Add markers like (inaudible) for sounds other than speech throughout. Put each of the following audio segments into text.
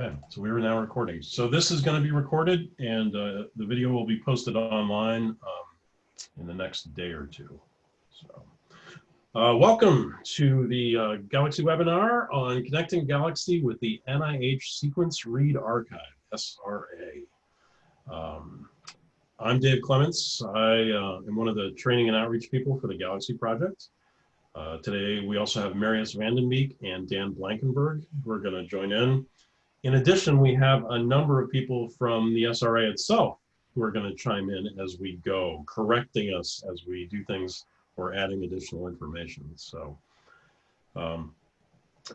Okay, so we are now recording. So this is going to be recorded and uh, the video will be posted online um, in the next day or two. So, uh, welcome to the uh, Galaxy webinar on connecting Galaxy with the NIH Sequence Read Archive, SRA. Um, I'm Dave Clements. I uh, am one of the training and outreach people for the Galaxy project. Uh, today, we also have Marius van den Beek and Dan Blankenberg who are going to join in. In addition, we have a number of people from the SRA itself who are going to chime in as we go, correcting us as we do things or adding additional information. So um,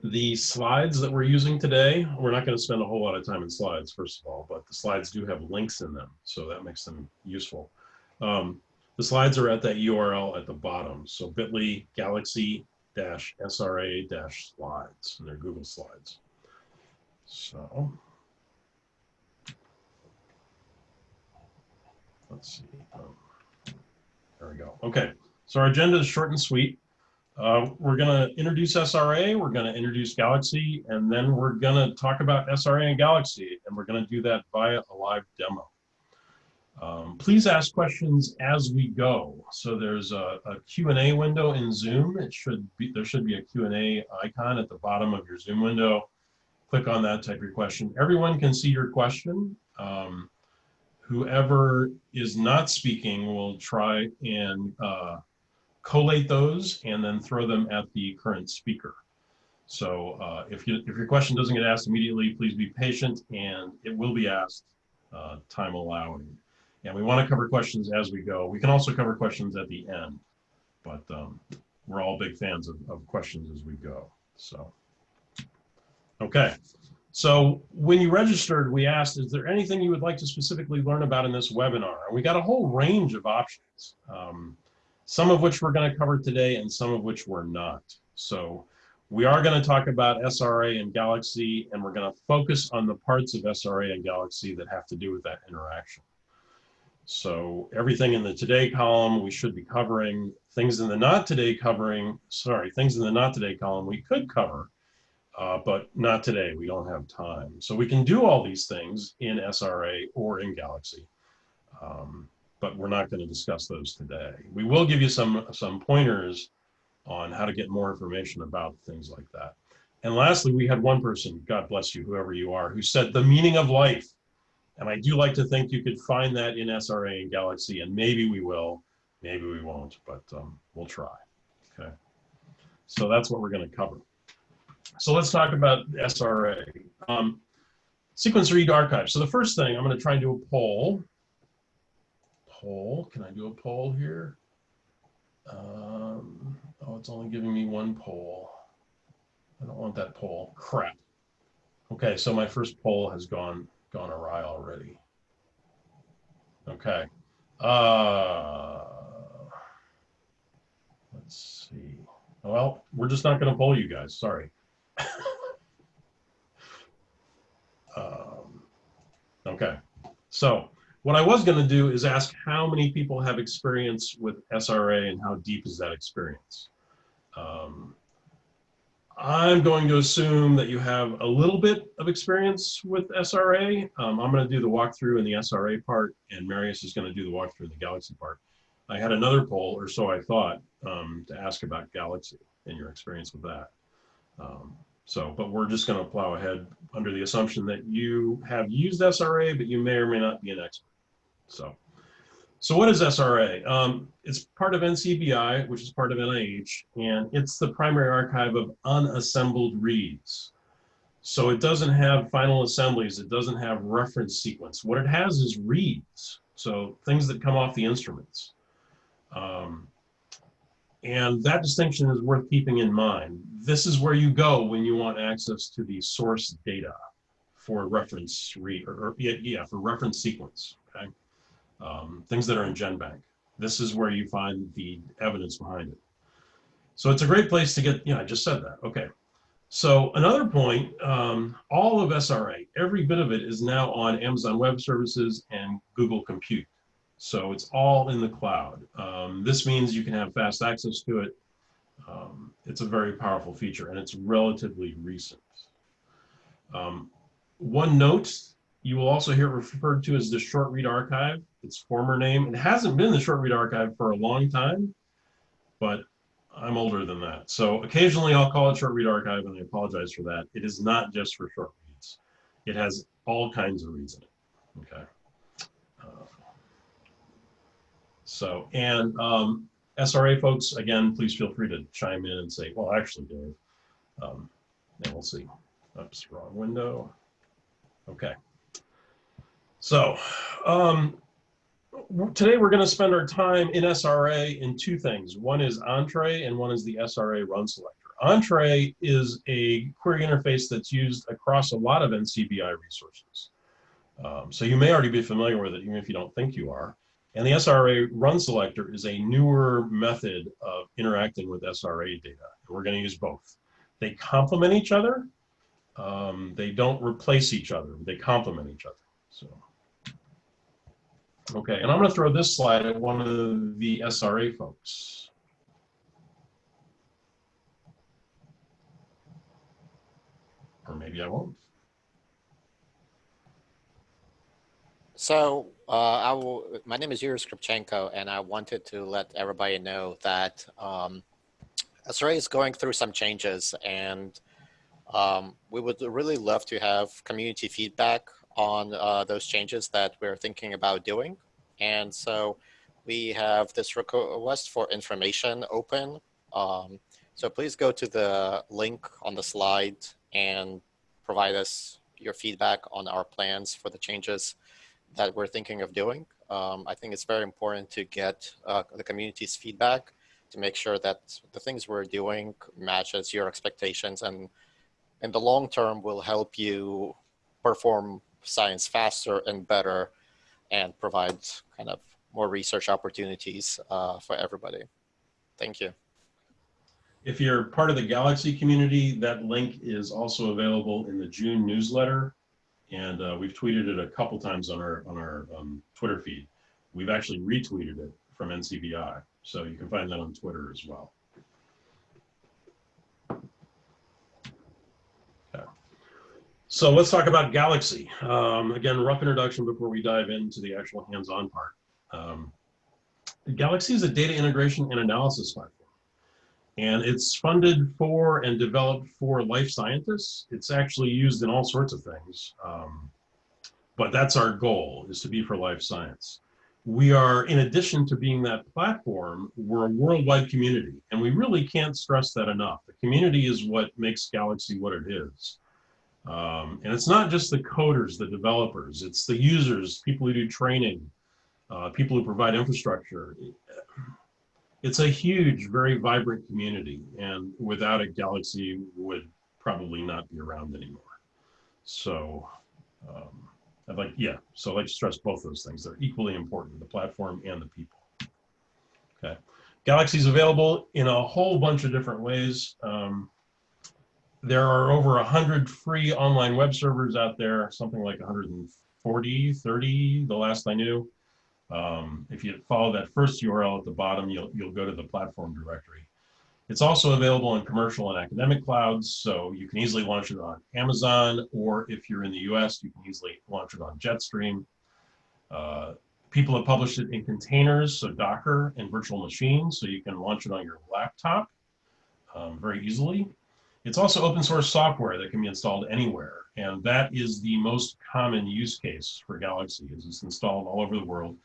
the slides that we're using today, we're not going to spend a whole lot of time in slides, first of all, but the slides do have links in them, so that makes them useful. Um, the slides are at that URL at the bottom, so bit.ly galaxy-sra-slides, and they're Google Slides. So let's see. Um, there we go. Okay, so our agenda is short and sweet. Uh, we're going to introduce SRA, we're going to introduce Galaxy, and then we're going to talk about SRA and Galaxy, and we're going to do that via a live demo. Um, please ask questions as we go. So there's a, a Q&A window in Zoom. It should be, there should be a Q&A icon at the bottom of your Zoom window click on that, type your question. Everyone can see your question. Um, whoever is not speaking will try and uh, collate those and then throw them at the current speaker. So uh, if, you, if your question doesn't get asked immediately, please be patient and it will be asked uh, time allowing. And we want to cover questions as we go. We can also cover questions at the end, but um, we're all big fans of, of questions as we go. So. Okay, so when you registered, we asked, is there anything you would like to specifically learn about in this webinar? And we got a whole range of options, um, some of which we're gonna cover today and some of which we're not. So we are gonna talk about SRA and Galaxy, and we're gonna focus on the parts of SRA and Galaxy that have to do with that interaction. So everything in the today column we should be covering, things in the not today covering, sorry, things in the not today column we could cover, uh, but not today. We don't have time. So we can do all these things in SRA or in Galaxy, um, but we're not going to discuss those today. We will give you some, some pointers on how to get more information about things like that. And lastly, we had one person, God bless you, whoever you are, who said the meaning of life. And I do like to think you could find that in SRA and Galaxy, and maybe we will, maybe we won't, but um, we'll try. Okay. So that's what we're going to cover. So let's talk about SRA. Um, sequence read archive. So the first thing, I'm going to try and do a poll. Poll, can I do a poll here? Um, oh, it's only giving me one poll. I don't want that poll. Crap. Okay, so my first poll has gone gone awry already. Okay. Uh, let's see. Well, we're just not going to poll you guys. Sorry. Um, okay, so what I was going to do is ask how many people have experience with SRA and how deep is that experience. Um, I'm going to assume that you have a little bit of experience with SRA. Um, I'm going to do the walkthrough in the SRA part, and Marius is going to do the walkthrough in the Galaxy part. I had another poll, or so I thought, um, to ask about Galaxy and your experience with that. Um, so, but we're just going to plow ahead under the assumption that you have used SRA, but you may or may not be an expert. So, so what is SRA? Um, it's part of NCBI, which is part of NIH, and it's the primary archive of unassembled reads. So it doesn't have final assemblies. It doesn't have reference sequence. What it has is reads. So things that come off the instruments. Um, and that distinction is worth keeping in mind. This is where you go when you want access to the source data for reference read, or, or yeah, for reference sequence, okay? Um, things that are in GenBank. This is where you find the evidence behind it. So it's a great place to get, yeah, I just said that, okay. So another point, um, all of SRA, every bit of it is now on Amazon Web Services and Google Compute. So it's all in the cloud. Um, this means you can have fast access to it. Um, it's a very powerful feature and it's relatively recent. Um, one note, you will also hear it referred to as the Short Read Archive, its former name. It hasn't been the Short Read Archive for a long time, but I'm older than that. So occasionally I'll call it Short Read Archive and I apologize for that. It is not just for short reads. It has all kinds of reads in it, okay? Uh, so, and um, SRA folks, again, please feel free to chime in and say, well, actually, Dave, um, and we'll see. Oops, wrong window. Okay. So um, today we're going to spend our time in SRA in two things. One is Entrez and one is the SRA run selector. Entrez is a query interface that's used across a lot of NCBI resources. Um, so you may already be familiar with it, even if you don't think you are. And the SRA run selector is a newer method of interacting with SRA data. We're going to use both. They complement each other. Um, they don't replace each other. They complement each other. So, okay, and I'm going to throw this slide at one of the SRA folks. Or maybe I won't. So uh, I will, my name is Yuri Skripchenko, and I wanted to let everybody know that um, is going through some changes, and um, we would really love to have community feedback on uh, those changes that we're thinking about doing. And so we have this request for information open. Um, so please go to the link on the slide and provide us your feedback on our plans for the changes that we're thinking of doing. Um, I think it's very important to get uh, the community's feedback to make sure that the things we're doing matches your expectations and in the long term will help you perform science faster and better and provide kind of more research opportunities uh, for everybody. Thank you. If you're part of the Galaxy community, that link is also available in the June newsletter and uh, we've tweeted it a couple times on our on our um, Twitter feed. We've actually retweeted it from NCBI, so you can find that on Twitter as well. Okay. So let's talk about Galaxy. Um, again, rough introduction before we dive into the actual hands-on part. Um, Galaxy is a data integration and analysis platform. And it's funded for and developed for life scientists. It's actually used in all sorts of things. Um, but that's our goal, is to be for life science. We are, in addition to being that platform, we're a worldwide community. And we really can't stress that enough. The community is what makes Galaxy what it is. Um, and it's not just the coders, the developers, it's the users, people who do training, uh, people who provide infrastructure it's a huge, very vibrant community. And without it, Galaxy would probably not be around anymore. So um, I'd like, yeah, so I'd like to stress both those things. They're equally important, the platform and the people. Okay. Galaxy is available in a whole bunch of different ways. Um, there are over 100 free online web servers out there, something like 140, 30, the last I knew. Um, if you follow that first URL at the bottom, you'll, you'll go to the platform directory. It's also available in commercial and academic clouds, so you can easily launch it on Amazon, or if you're in the US, you can easily launch it on Jetstream. Uh, people have published it in containers, so Docker and virtual machines, so you can launch it on your laptop um, very easily. It's also open source software that can be installed anywhere, and that is the most common use case for Galaxy, is it's installed all over the world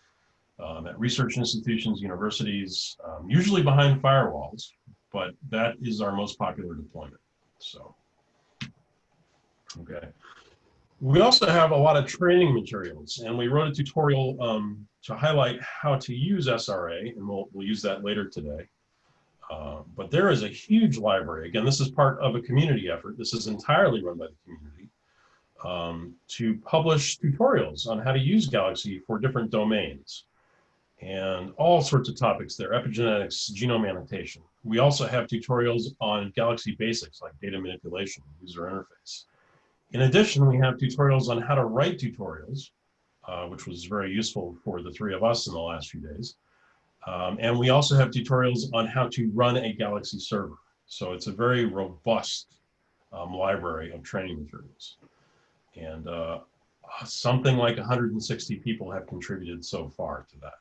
um, at research institutions, universities, um, usually behind firewalls, but that is our most popular deployment. So, okay. We also have a lot of training materials, and we wrote a tutorial um, to highlight how to use SRA, and we'll, we'll use that later today. Uh, but there is a huge library. Again, this is part of a community effort. This is entirely run by the community um, to publish tutorials on how to use Galaxy for different domains and all sorts of topics there, epigenetics, genome annotation. We also have tutorials on Galaxy basics like data manipulation, user interface. In addition, we have tutorials on how to write tutorials, uh, which was very useful for the three of us in the last few days. Um, and we also have tutorials on how to run a Galaxy server. So it's a very robust um, library of training materials. And uh, something like 160 people have contributed so far to that.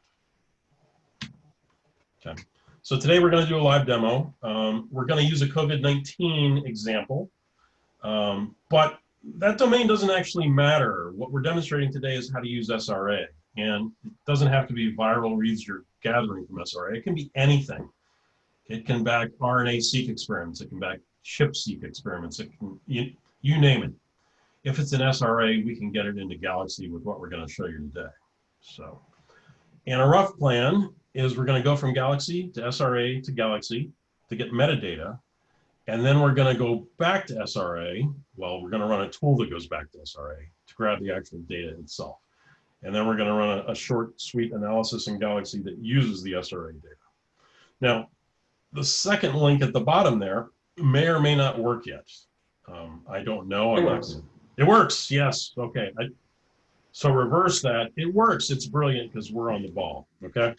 Okay. So today we're going to do a live demo. Um, we're going to use a COVID-19 example, um, but that domain doesn't actually matter. What we're demonstrating today is how to use SRA. And it doesn't have to be viral reads you're gathering from SRA. It can be anything. It can back RNA-seq experiments. It can back ChIP-seq experiments. It can, you, you name it. If it's an SRA, we can get it into Galaxy with what we're going to show you today. So, and a rough plan is we're going to go from Galaxy to SRA to Galaxy to get metadata. And then we're going to go back to SRA. Well, we're going to run a tool that goes back to SRA to grab the actual data itself. And then we're going to run a, a short suite analysis in Galaxy that uses the SRA data. Now, the second link at the bottom there may or may not work yet. Um, I don't know. It I'm works. gonna- It works. Yes. Okay. I, so reverse that. It works. It's brilliant because we're on the ball. Okay.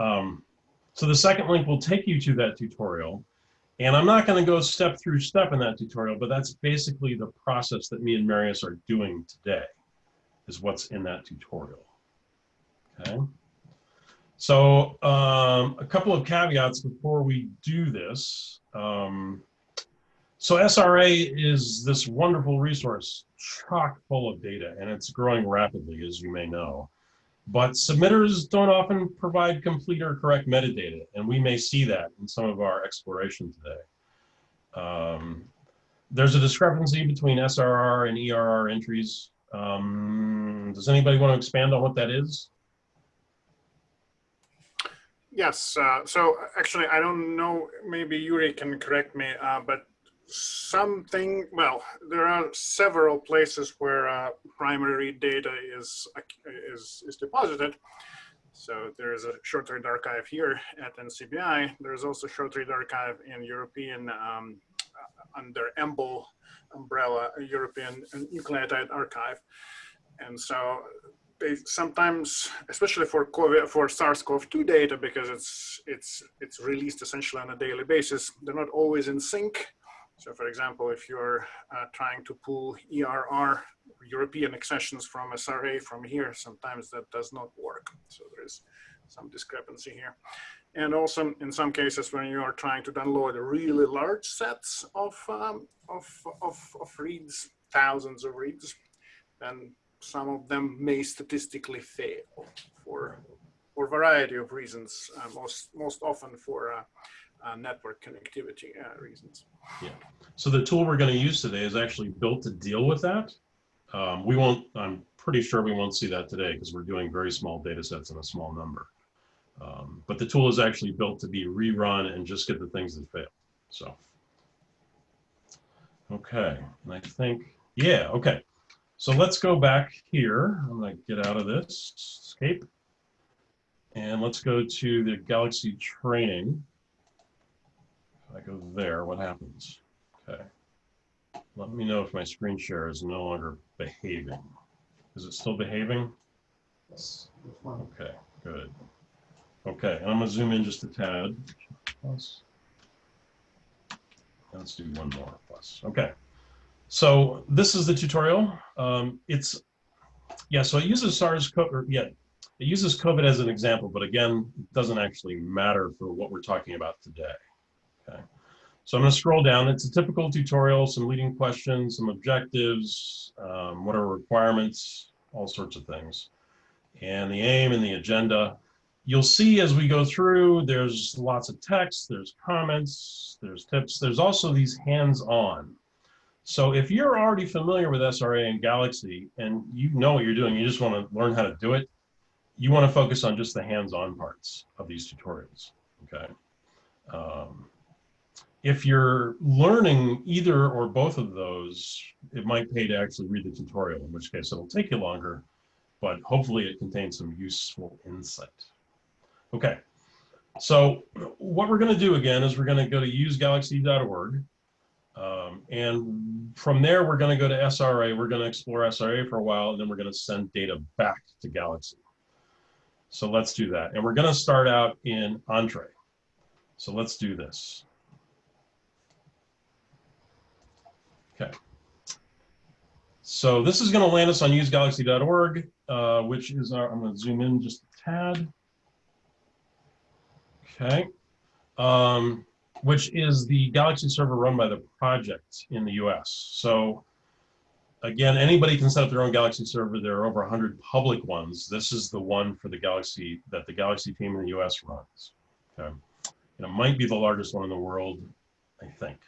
Um, so the second link will take you to that tutorial. And I'm not going to go step through step in that tutorial, but that's basically the process that me and Marius are doing today is what's in that tutorial. Okay. So um, a couple of caveats before we do this. Um, so SRA is this wonderful resource, chock full of data, and it's growing rapidly, as you may know. But submitters don't often provide complete or correct metadata, and we may see that in some of our exploration today. Um, there's a discrepancy between SRR and ERR entries. Um, does anybody want to expand on what that is? Yes, uh, so actually, I don't know, maybe Yuri can correct me, uh, but something, well, there are several places where uh, primary data is, is, is deposited. So there's a short read archive here at NCBI. There's also short read archive in European, um, uh, under EMBL umbrella, European Nucleotide Archive. And so they sometimes, especially for COVID, for SARS-CoV-2 data, because it's it's it's released essentially on a daily basis, they're not always in sync. So, for example, if you're uh, trying to pull ERR European accessions from SRA from here, sometimes that does not work. So there is some discrepancy here. And also in some cases when you are trying to download really large sets of, um, of, of, of reads, thousands of reads, then some of them may statistically fail for, for a variety of reasons, uh, most, most often for uh, uh, network connectivity uh, reasons. Yeah. So the tool we're going to use today is actually built to deal with that. Um, we won't, I'm pretty sure we won't see that today because we're doing very small data sets in a small number. Um, but the tool is actually built to be rerun and just get the things that fail. So, okay, and I think, yeah, okay. So let's go back here. I'm going to get out of this, escape. And let's go to the Galaxy training. If I go there, what happens? Okay. Let me know if my screen share is no longer behaving. Is it still behaving? Yes. Okay, good. Okay, and I'm gonna zoom in just a tad. Plus. Let's do one more plus. Okay. So this is the tutorial. Um, it's, yeah, so it uses SARS-CoV, or yeah, it uses COVID as an example, but again, it doesn't actually matter for what we're talking about today. So I'm going to scroll down. It's a typical tutorial, some leading questions, some objectives, um, what are requirements, all sorts of things. And the aim and the agenda. You'll see as we go through, there's lots of text, there's comments, there's tips, there's also these hands-on. So if you're already familiar with SRA and Galaxy and you know what you're doing, you just want to learn how to do it, you want to focus on just the hands-on parts of these tutorials, okay? Um, if you're learning either or both of those, it might pay to actually read the tutorial, in which case it'll take you longer, but hopefully it contains some useful insight. Okay, so what we're going to do again is we're going to go to usegalaxy.org. Um, and from there, we're going to go to SRA. We're going to explore SRA for a while, and then we're going to send data back to Galaxy. So let's do that. And we're going to start out in Entrez. So let's do this. So this is going to land us on usegalaxy.org, uh, which is our, I'm going to zoom in just a tad. Okay. Um, which is the Galaxy server run by the project in the US. So again, anybody can set up their own Galaxy server. There are over 100 public ones. This is the one for the Galaxy that the Galaxy team in the US runs. Okay. And it might be the largest one in the world, I think.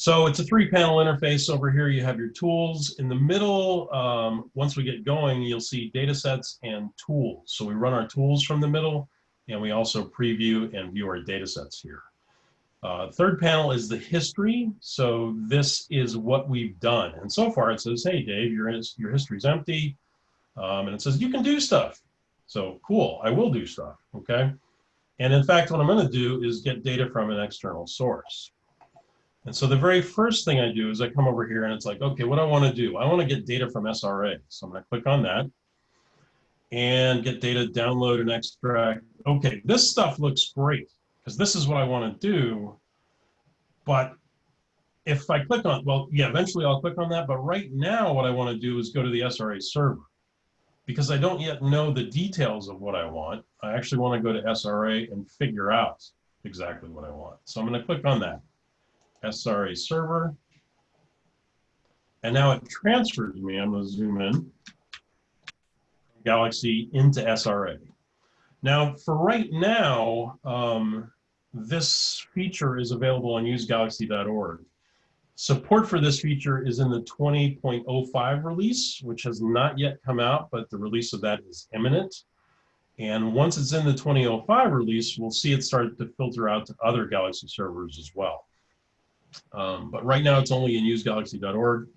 So it's a three panel interface. Over here, you have your tools. In the middle, um, once we get going, you'll see data sets and tools. So we run our tools from the middle and we also preview and view our data sets here. Uh, third panel is the history. So this is what we've done. And so far it says, hey, Dave, your, your history's empty. Um, and it says, you can do stuff. So cool, I will do stuff, okay? And in fact, what I'm gonna do is get data from an external source. And so the very first thing I do is I come over here and it's like, okay, what I wanna do? I wanna get data from SRA. So I'm gonna click on that and get data, download and extract. Okay, this stuff looks great because this is what I want to do. But if I click on, well, yeah, eventually I'll click on that. But right now, what I want to do is go to the SRA server because I don't yet know the details of what I want. I actually want to go to SRA and figure out exactly what I want. So I'm going to click on that SRA server. And now it transfers me. I'm going to zoom in. Galaxy into SRA. Now, for right now, um, this feature is available on usegalaxy.org. Support for this feature is in the 20.05 release, which has not yet come out, but the release of that is imminent. And once it's in the 2005 release, we'll see it start to filter out to other Galaxy servers as well. Um, but right now it's only in usegalaxy.org.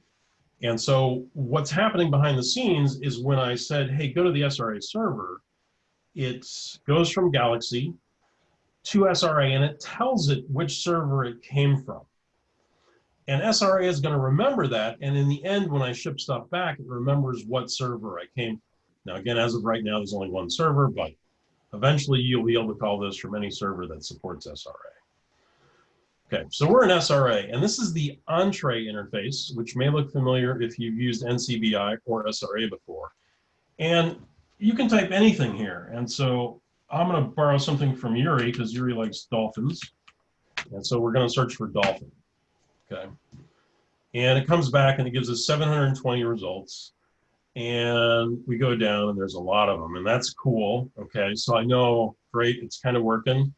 And so what's happening behind the scenes is when I said, hey, go to the SRA server, it goes from Galaxy to SRA and it tells it which server it came from. And SRA is going to remember that. And in the end, when I ship stuff back, it remembers what server I came from. Now, again, as of right now, there's only one server, but eventually you'll be able to call this from any server that supports SRA. Okay, so we're in SRA, and this is the Entrez interface, which may look familiar if you've used NCBI or SRA before. And you can type anything here. And so I'm going to borrow something from Yuri because Yuri likes dolphins. And so we're going to search for dolphin. Okay. And it comes back and it gives us 720 results. And we go down and there's a lot of them. And that's cool. Okay. So I know, great, it's kind of working.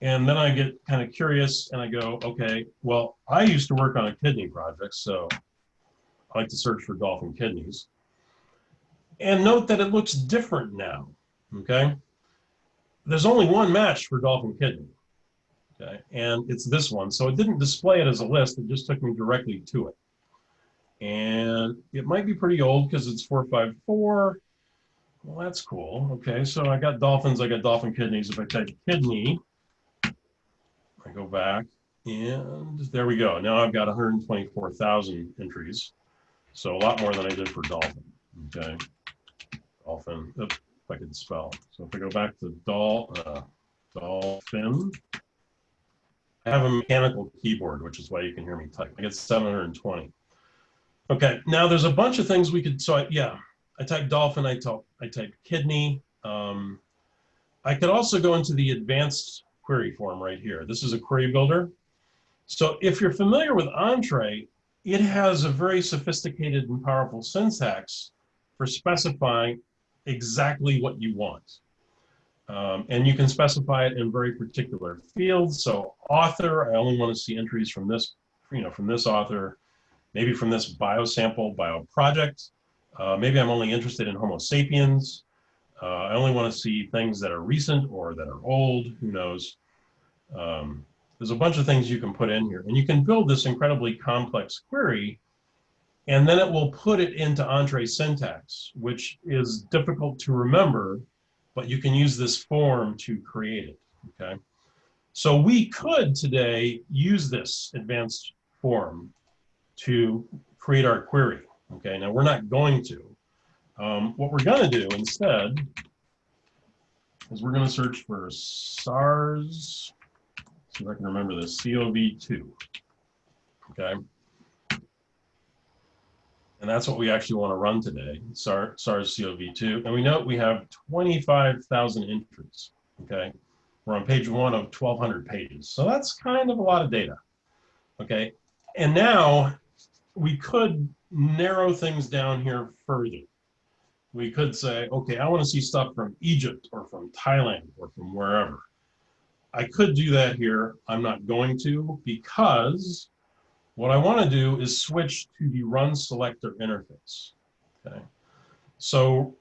And then I get kind of curious and I go, okay, well, I used to work on a kidney project, so I like to search for dolphin kidneys. And note that it looks different now, okay? There's only one match for dolphin kidney, okay? And it's this one. So it didn't display it as a list, it just took me directly to it. And it might be pretty old because it's 454. Well, that's cool. Okay, so I got dolphins, I got dolphin kidneys. If I type kidney, I go back and there we go. Now I've got 124,000 entries. So a lot more than I did for dolphin. Okay. Dolphin, if I could spell. So if I go back to doll, uh, dolphin, I have a mechanical keyboard, which is why you can hear me type. I get 720. Okay, now there's a bunch of things we could, so I, yeah, I type dolphin, I type, I type kidney. Um, I could also go into the advanced query form right here. This is a query builder. So if you're familiar with Entrez, it has a very sophisticated and powerful syntax for specifying exactly what you want. Um, and you can specify it in very particular fields. So author, I only want to see entries from this, you know, from this author, maybe from this biosample bio project. Uh, maybe I'm only interested in Homo sapiens. Uh, I only want to see things that are recent or that are old, who knows. Um, there's a bunch of things you can put in here and you can build this incredibly complex query and then it will put it into Entrez syntax, which is difficult to remember, but you can use this form to create it, okay? So we could today use this advanced form to create our query, okay? Now we're not going to. Um, what we're gonna do instead is we're gonna search for SARS see if I can remember this, COV2. Okay. And that's what we actually want to run today, SAR- SARS-CoV-2. And we know we have 25,000 entries, okay? We're on page one of 1,200 pages. So that's kind of a lot of data, okay? And now we could narrow things down here further. We could say, okay, I want to see stuff from Egypt or from Thailand or from wherever. I could do that here. I'm not going to because what I want to do is switch to the run selector interface. Okay. So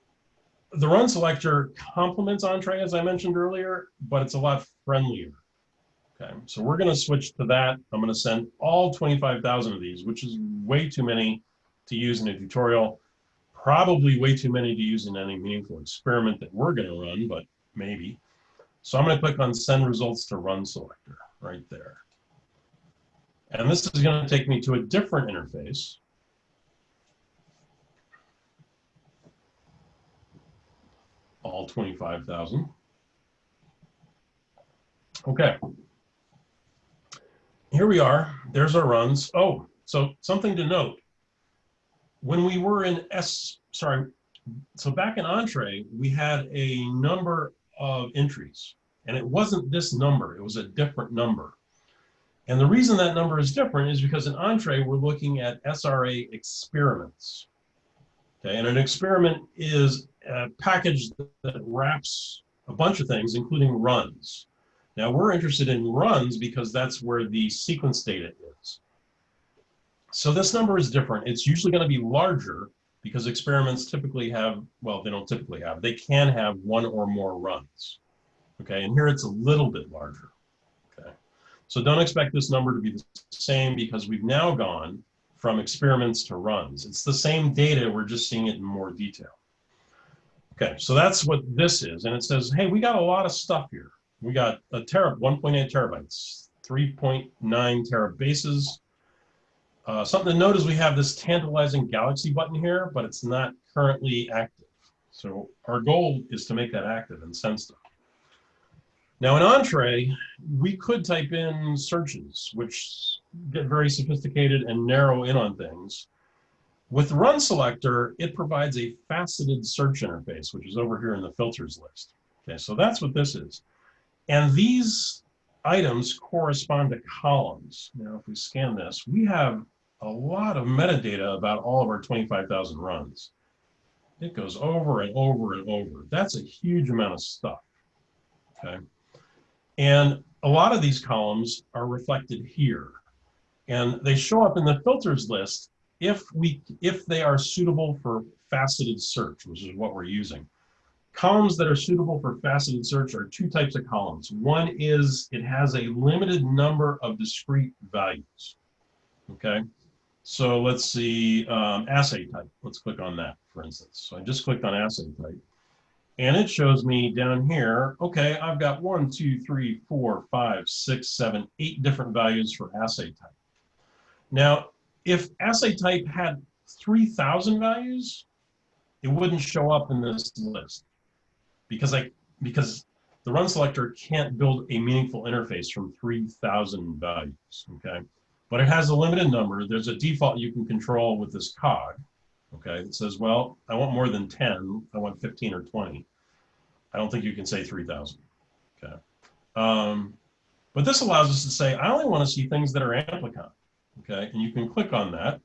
the run selector complements Entrez, as I mentioned earlier, but it's a lot friendlier. Okay. So we're going to switch to that. I'm going to send all 25,000 of these, which is way too many to use in a tutorial. Probably way too many to use in any meaningful experiment that we're going to run, but maybe. So I'm going to click on send results to run selector right there. And this is going to take me to a different interface. All 25,000. Okay. Here we are. There's our runs. Oh, so something to note. When we were in S, sorry, so back in Entrez, we had a number of entries, and it wasn't this number, it was a different number. And the reason that number is different is because in Entrez, we're looking at SRA experiments. Okay, and an experiment is a package that wraps a bunch of things, including runs. Now we're interested in runs because that's where the sequence data is. So this number is different. It's usually going to be larger because experiments typically have, well, they don't typically have, they can have one or more runs. Okay, and here it's a little bit larger. Okay, so don't expect this number to be the same because we've now gone from experiments to runs. It's the same data, we're just seeing it in more detail. Okay, so that's what this is. And it says, hey, we got a lot of stuff here. We got a tera, 1.8 terabytes, 3.9 terabases. Uh, something to note is we have this tantalizing galaxy button here, but it's not currently active. So our goal is to make that active and send. Now in Entrez, we could type in searches, which get very sophisticated and narrow in on things. With Run Selector, it provides a faceted search interface, which is over here in the filters list. Okay, so that's what this is. And these items correspond to columns. Now, if we scan this, we have a lot of metadata about all of our 25,000 runs. It goes over and over and over. That's a huge amount of stuff, okay? And a lot of these columns are reflected here. And they show up in the filters list if we if they are suitable for faceted search, which is what we're using. Columns that are suitable for faceted search are two types of columns. One is it has a limited number of discrete values. Okay, so let's see um, assay type. Let's click on that, for instance. So I just clicked on assay type. And it shows me down here, okay, I've got one, two, three, four, five, six, seven, eight different values for assay type. Now, if assay type had 3,000 values, it wouldn't show up in this list because I because the run selector can't build a meaningful interface from 3,000 values, okay? But it has a limited number. There's a default you can control with this cog, okay? It says, well, I want more than 10. I want 15 or 20. I don't think you can say 3,000, okay? Um, but this allows us to say, I only want to see things that are amplicon, okay? And you can click on that.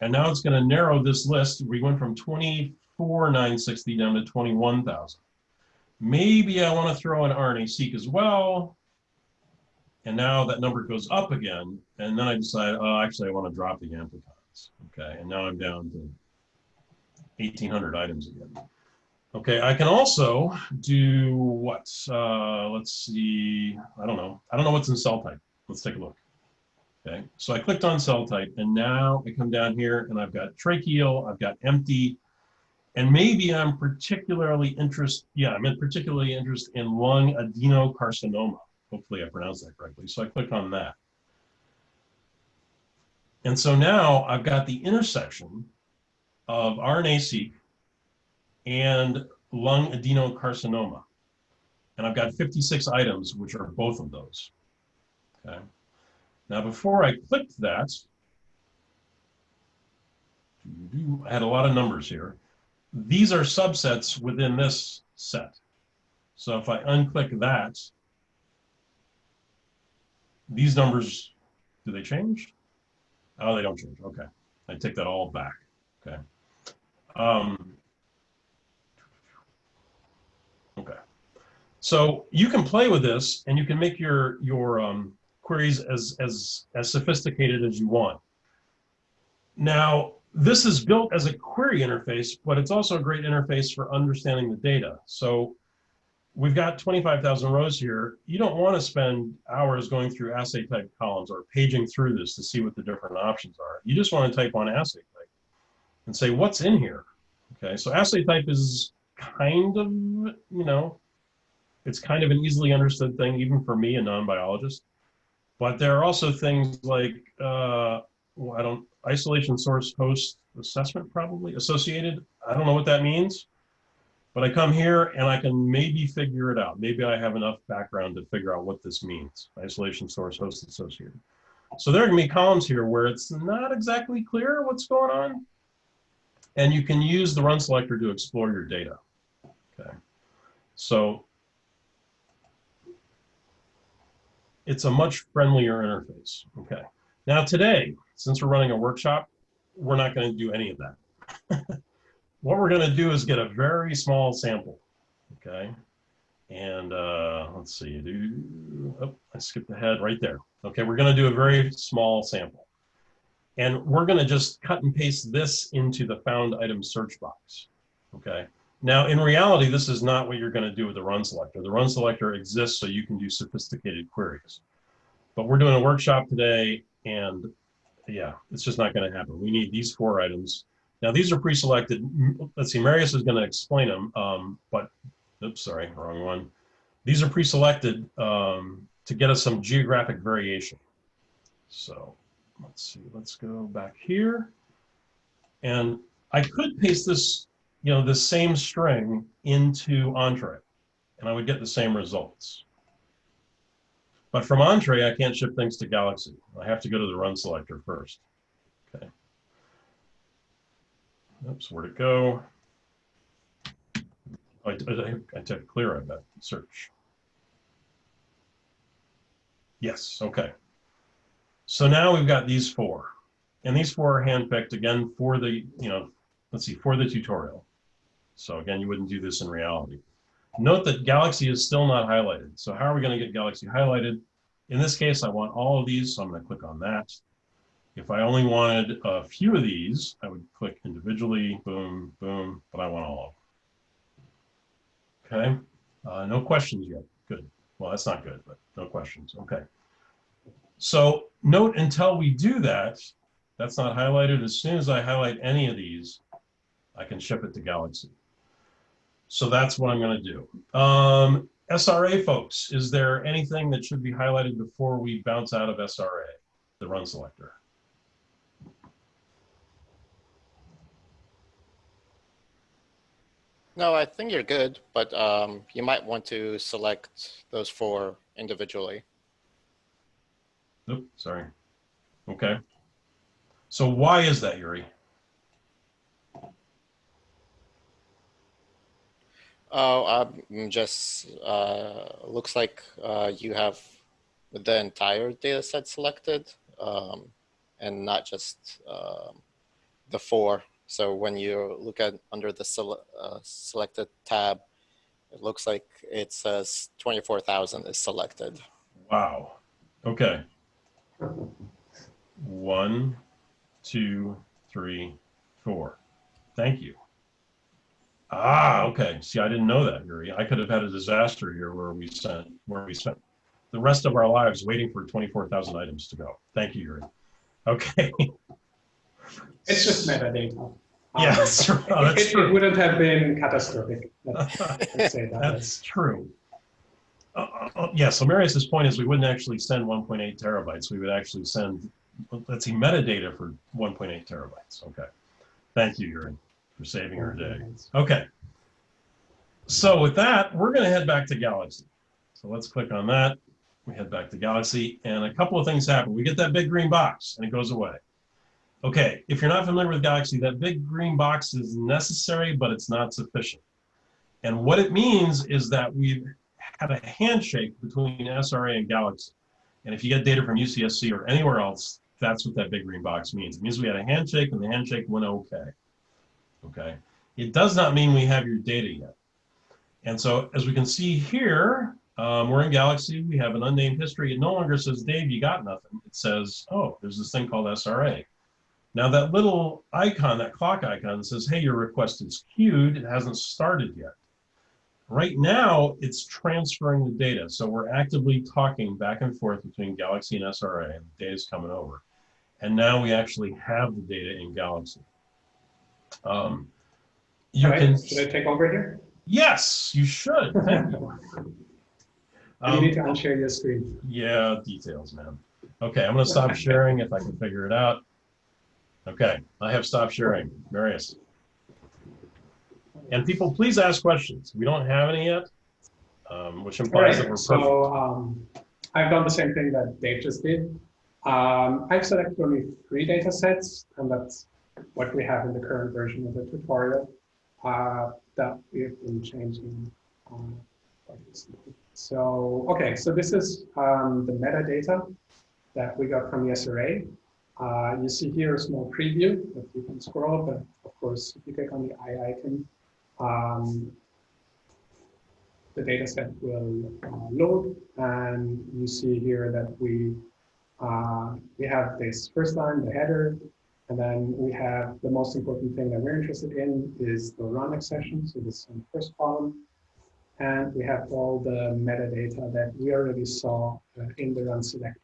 And now it's going to narrow this list. We went from 24,960 down to 21,000. Maybe I want to throw an RNA-seq as well. And now that number goes up again. And then I decide, oh, actually, I want to drop the amplicons. Okay, and now I'm down to 1,800 items again. Okay, I can also do what? Uh, let's see, I don't know. I don't know what's in cell type. Let's take a look. Okay, so I clicked on cell type and now I come down here and I've got tracheal, I've got empty, and maybe I'm particularly interested, yeah, I'm particularly interested in lung adenocarcinoma. Hopefully I pronounced that correctly. So I click on that. And so now I've got the intersection of RNA-seq and lung adenocarcinoma. And I've got 56 items, which are both of those. Okay. Now, before I clicked that, I had a lot of numbers here. These are subsets within this set. So if I unclick that, these numbers, do they change? Oh, they don't change. Okay. I take that all back. Okay. Um, okay. So you can play with this and you can make your, your um, queries as, as, as sophisticated as you want. Now, this is built as a query interface, but it's also a great interface for understanding the data. So we've got 25,000 rows here. You don't want to spend hours going through assay type columns or paging through this to see what the different options are. You just want to type on assay type and say, what's in here? Okay, so assay type is kind of, you know, it's kind of an easily understood thing, even for me, a non-biologist. But there are also things like, uh, well, I don't, isolation source host assessment probably associated. I don't know what that means, but I come here and I can maybe figure it out. Maybe I have enough background to figure out what this means. Isolation source host associated. So there are gonna be columns here where it's not exactly clear what's going on. And you can use the run selector to explore your data. Okay. So it's a much friendlier interface. Okay. Now today, since we're running a workshop, we're not going to do any of that. (laughs) what we're going to do is get a very small sample. Okay. And uh, let's see, do, oh, I skipped ahead right there. Okay, we're going to do a very small sample. And we're going to just cut and paste this into the found item search box. Okay. Now, in reality, this is not what you're going to do with the run selector. The run selector exists so you can do sophisticated queries. But we're doing a workshop today, and yeah, it's just not going to happen. We need these four items. Now, these are pre-selected. Let's see, Marius is going to explain them, um, but, oops, sorry, wrong one. These are pre-selected um, to get us some geographic variation. So let's see, let's go back here. And I could paste this you know, the same string into Entrez, and I would get the same results. But from Entrez, I can't ship things to Galaxy. I have to go to the run selector first. Okay. Oops, where'd it go? I, I, I took clear, I bet, search. Yes, okay. So now we've got these four. And these four are handpicked again for the, you know, let's see, for the tutorial. So again, you wouldn't do this in reality. Note that Galaxy is still not highlighted. So how are we going to get Galaxy highlighted? In this case, I want all of these, so I'm going to click on that. If I only wanted a few of these, I would click individually, boom, boom, but I want all of them. Okay, uh, no questions yet. Good. Well, that's not good, but no questions. Okay. So note until we do that, that's not highlighted. As soon as I highlight any of these, I can ship it to Galaxy. So that's what I'm going to do. Um, SRA folks, is there anything that should be highlighted before we bounce out of SRA, the run selector? No, I think you're good, but um, you might want to select those four individually. Oop, sorry. Okay. So why is that, Yuri? Oh, um, just uh, looks like uh, you have the entire data set selected um, and not just um, the four. So when you look at under the sele uh, selected tab, it looks like it says 24,000 is selected. Wow. Okay. One, two, three, four. Thank you. Ah, okay. See, I didn't know that, Yuri. I could have had a disaster here where we sent where we spent the rest of our lives waiting for 24,000 items to go. Thank you, Yuri. Okay. (laughs) It's just metadata. (laughs) Yeah, that's true. Oh, that's it, true. it wouldn't have been catastrophic. Let's, that. (laughs) That's true. Uh, uh, uh, yeah, so Marius's point is we wouldn't actually send 1.8 terabytes. We would actually send, let's see, metadata for 1.8 terabytes. Okay. Thank you, Yuri, for saving our day. Okay. So with that, we're going to head back to Galaxy. So let's click on that. We head back to Galaxy and a couple of things happen. We get that big green box and it goes away. Okay, if you're not familiar with Galaxy, that big green box is necessary, but it's not sufficient. And what it means is that we've had a handshake between SRA and Galaxy. And if you get data from UCSC or anywhere else, that's what that big green box means. It means we had a handshake and the handshake went okay. Okay. It does not mean we have your data yet. And so as we can see here, um, we're in Galaxy, we have an unnamed history. It no longer says, Dave, you got nothing. It says, oh, there's this thing called SRA. Now that little icon, that clock icon says, hey, your request is queued. It hasn't started yet. Right now, it's transferring the data. So we're actively talking back and forth between Galaxy and SRA, and the data's coming over. And now we actually have the data in Galaxy. Um, you right, can, Should I take over here? yes, you should. Thank you. (laughs) you need Um, to unshare your screen. yeah, details, man. Okay, I'm gonna stop sharing if I can figure it out. Okay, I have stopped sharing. Marius. And people, please ask questions. We don't have any yet, um, which implies that we're perfect. so um, I've done the same thing that Dave just did. Um, I've selected only three data sets, and that's what we have in the current version of the tutorial uh, that we've been changing. So, okay, so this is um, the metadata that we got from the SRA. Uh, you see here a small preview that you can scroll, but of course, if you click on the eye icon, um, the data set will uh, load and you see here that we uh, we have this first line, the header, and then we have the most important thing that we're interested in is the run accession. So this is in the first column. And we have all the metadata that we already saw uh, in the run selector.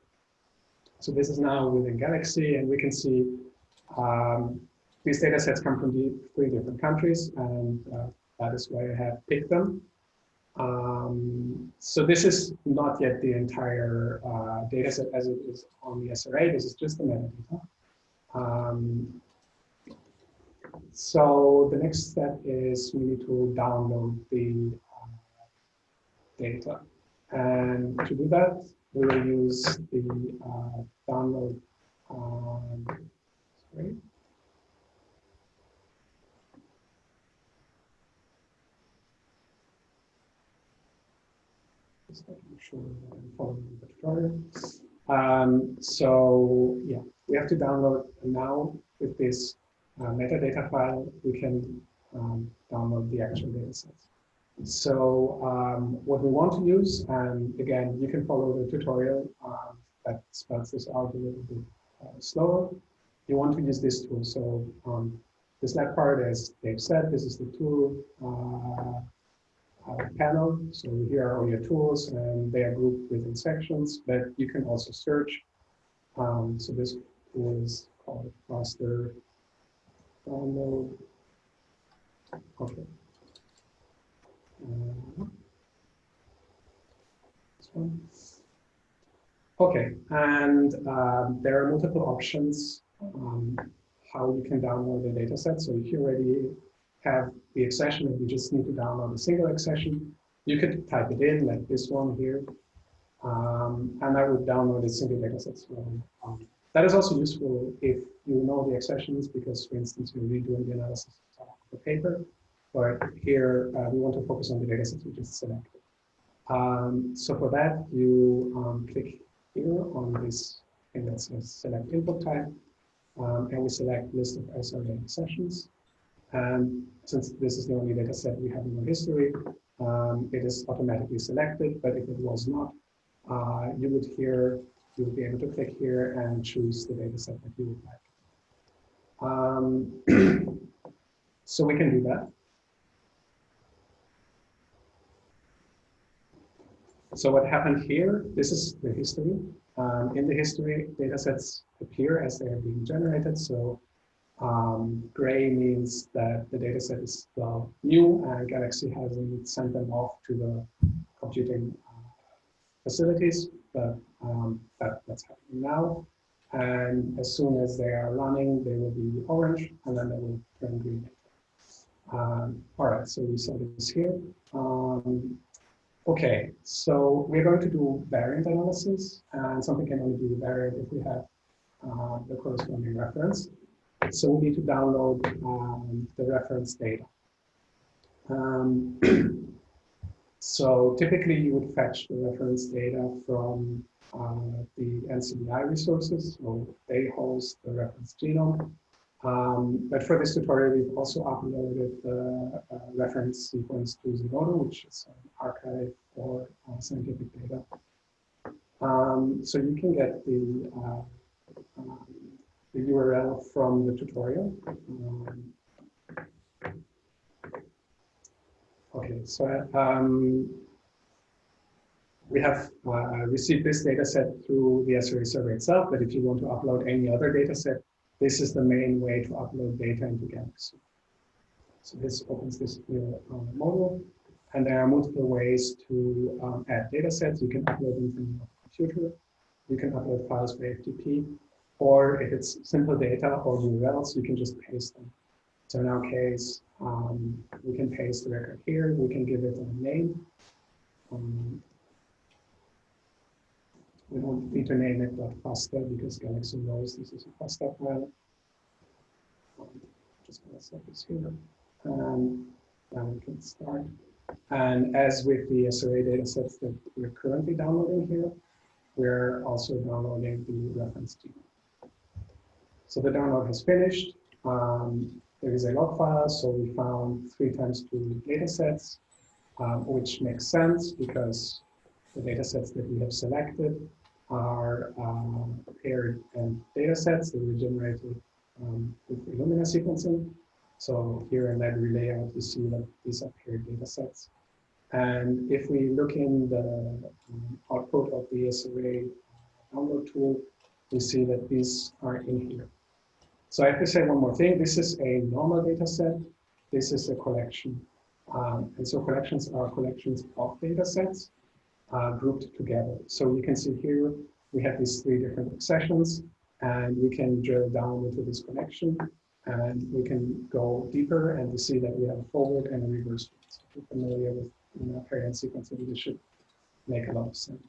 So this is now within Galaxy and we can see um, these data sets come from the three different countries and uh, that is why I have picked them. Um, so this is not yet the entire uh, data set as it is on the SRA. This is just the metadata. Um, so the next step is we need to download the uh, data. And to do that, we will use the uh, download. Um. Just making sure I'm following the tutorial. Um, so yeah, we have to download now with this uh, metadata file, we can um, download the actual data sets. So um, what we want to use, and again, you can follow the tutorial um, that spells this out a little bit uh, slower. You want to use this tool. So um, this left part, as Dave said, this is the tool uh, uh, panel. So here are all your tools and they are grouped within sections, but you can also search. Um, so this tool is called faster download. Okay. Okay, and um, there are multiple options um, how you can download the data set. So if you already have the accession and you just need to download a single accession, you could type it in like this one here, um, and I would download a single data set. Um, that is also useful if you know the accessions because, for instance, you're redoing the analysis of the paper. But here uh, we want to focus on the data sets we just selected. Um, so for that, you um, click here on this thing that says select input type, um, and we select list of SRA accessions. And since this is the only data set we have in our history, um, it is automatically selected. But if it was not, uh, you would here, you would be able to click here and choose the data set that you would like. Um, (clears throat) so we can do that. So what happened here, this is the history. Um, in the history, data sets appear as they are being generated. So um, gray means that the data set is still new and Galaxy hasn't sent them off to the computing uh, facilities, but um, that, that's happening now. And as soon as they are running, they will be orange and then they will turn green. Um, all right, so we saw this here. Um, okay, so we're going to do variant analysis and something can only be the variant if we have uh, the corresponding reference. so we need to download um, the reference data. Um, (clears throat) so typically you would fetch the reference data from uh, the NCBI resources, so they host the reference genome. Um, but for this tutorial, we've also uploaded the uh, reference sequence to Zenodo, which is an archive for uh, scientific data. Um, so you can get the, uh, um, the URL from the tutorial. Um, okay, so um, we have uh, received this data set through the SRA server itself, but if you want to upload any other data set, this is the main way to upload data into Galaxy. So this opens this new uh, model, and there are multiple ways to um, add data sets. You can upload them from your computer. You can upload files by FTP, or if it's simple data or URLs, you can just paste them. So in our case, um, we can paste the record here. We can give it a name. Um, we don't need to name it .fasta because Galaxy knows this is a FASTA file. Um, just gonna set this here. Um, then we can start. And as with the SRA datasets that we're currently downloading here, we're also downloading the reference genome. So the download has finished. Um, there is a log file, so we found three times two datasets, um, which makes sense because the datasets that we have selected are um, paired and data sets that were generated um, with Illumina sequencing. So here in library layout, you see that these are paired data sets. And if we look in the um, output of the SRA download tool, we see that these are in here. So I have to say one more thing. This is a normal data set. This is a collection. Um, and so collections are collections of data sets uh, grouped together. So you can see here, we have these three different accessions and we can drill down into this connection and we can go deeper and we see that we have a forward and a reverse. So if you're familiar with you know, paired end sequencing, this should make a lot of sense.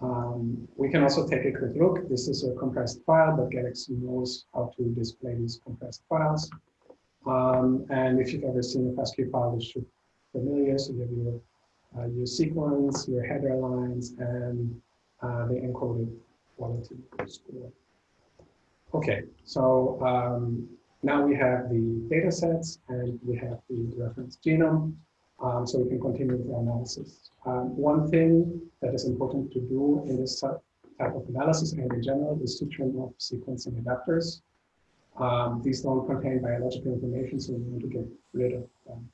Um, we can also take a quick look. This is a compressed file, but Galaxy knows how to display these compressed files. Um, and if you've ever seen a FASTQ file, this should be familiar. So you have your uh, your sequence, your header lines, and uh, the encoded quality score. Okay, so um, now we have the data sets and we have the reference genome, um, so we can continue the analysis. Um, one thing that is important to do in this type of analysis and in general is to turn off sequencing adapters. Um, these don't contain biological information, so we want to get rid of them.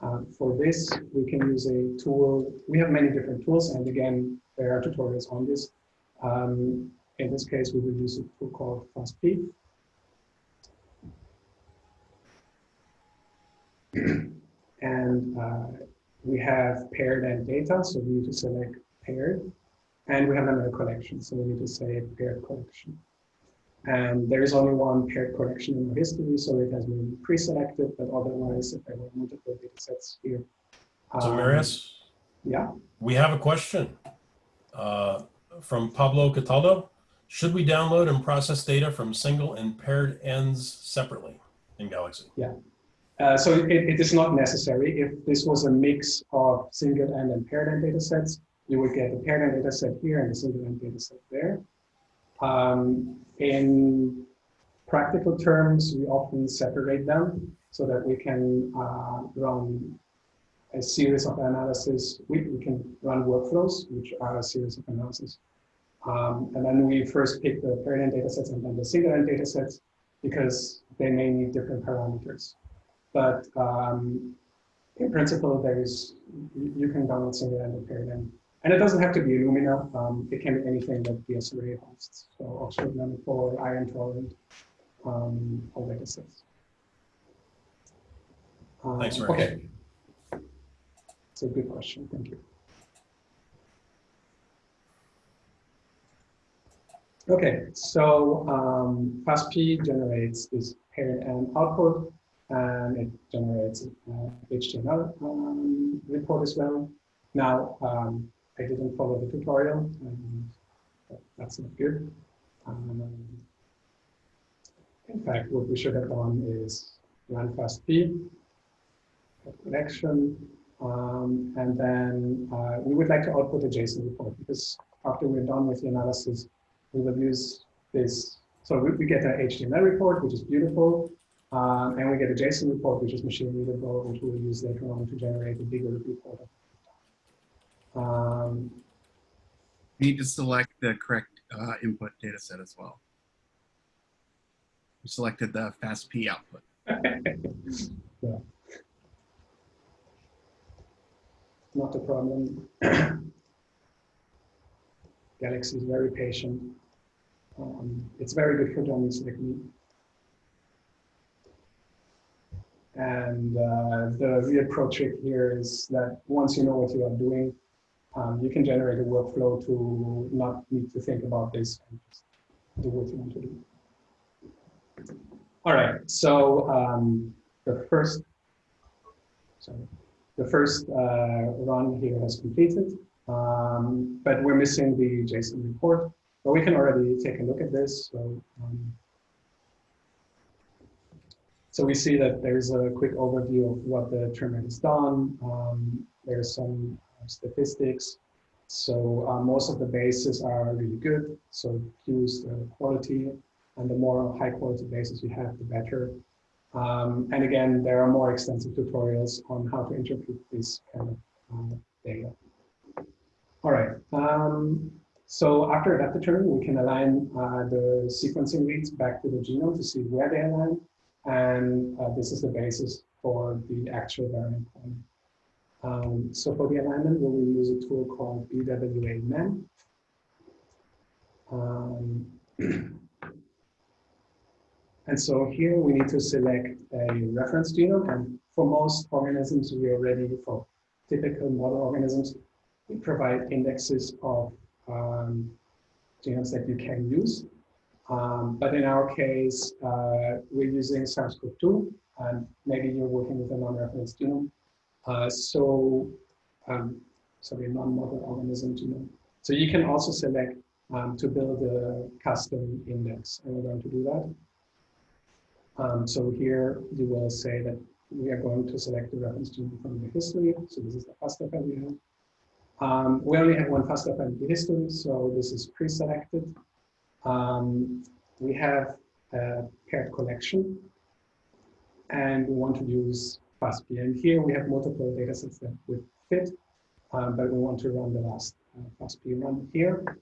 Um, for this, we can use a tool. We have many different tools, and again, there are tutorials on this. Um, in this case, we will use a tool called FastP. and uh, we have paired and data, so we need to select paired. And we have another collection, so we need to say paired collection. And there is only one paired collection in the history, so it has been pre-selected, but otherwise, if there were multiple data sets here. So um, Marius, Yeah, we have a question uh, from Pablo Cataldo. Should we download and process data from single and paired ends separately in Galaxy? uh, so it, it is not necessary. If this was a mix of single end and paired end data sets, you would get the paired end data set here and the single end data set there. Um, in practical terms, we often separate them so that we can uh, run a series of analysis. We, we can run workflows, which are a series of analysis. Um, and then we first pick the paired data sets and then the end data sets because they may need different parameters. But um, in principle, there is you, can download single and paired end and it doesn't have to be Illumina. Um, it can be anything that the SRA hosts. So Oxford Nanopore, Ion Torrent, um, all data sets. Um, Thanks, Mark. Okay. It's a good question. Thank you. Okay, so um, FastP generates this paired and output, and it generates uh, HTML um, report as well. Now, um, I didn't follow the tutorial, and that's not good. Um, In fact, what we should have done is run FastP, connection, um, and then uh, we would like to output a JSON report because after we're done with the analysis, we will use this. So we, we get an HTML report, which is beautiful, um, and we get a JSON report, which is machine readable, which we'll use later on to generate a bigger report. Um, need to select the correct uh, input data set as well. You selected the FASTP output. (laughs) yeah. Not a problem. (clears throat) Galaxy is very patient. Um, it's very good for dummies like me. And uh, the real pro trick here is that once you know what you are doing, um, you can generate a workflow to not need to think about this and just do what you want to do. All right, so um, the first, sorry, the first uh, run here has completed, um, but we're missing the JSON report. But we can already take a look at this. So, um, so we see that there's a quick overview of what the trimmer has done. Um, there's some statistics. So uh, most of the bases are really good. So Q's the quality, and the more high quality bases you have, the better. Um, and again, there are more extensive tutorials on how to interpret this kind of uh, data. All right. Um, so after that return, we can align uh, the sequencing reads back to the genome to see where they align. And uh, this is the basis for the actual variant. Um, so for the alignment, we will use a tool called BWA-MEM. Um, (clears throat) and so here we need to select a reference genome. And for most organisms, we are ready for typical model organisms. We provide indexes of um, genomes that you can use. Um, but in our case, uh, we're using SARS-CoV-2, and maybe you're working with a non-reference genome. Uh, so, um, sorry, non-model organism genome. So you can also select um, to build a custom index, and we're going to do that. Um, so here you will say that we are going to select the reference genome from the history. So this is the FASTA have. Um, we only have one FASTA the history, so this is pre-selected. Um, we have a paired collection, and we want to use FASTP. And here we have multiple data sets that would fit, um, but we want to run the last uh, FASTP run here.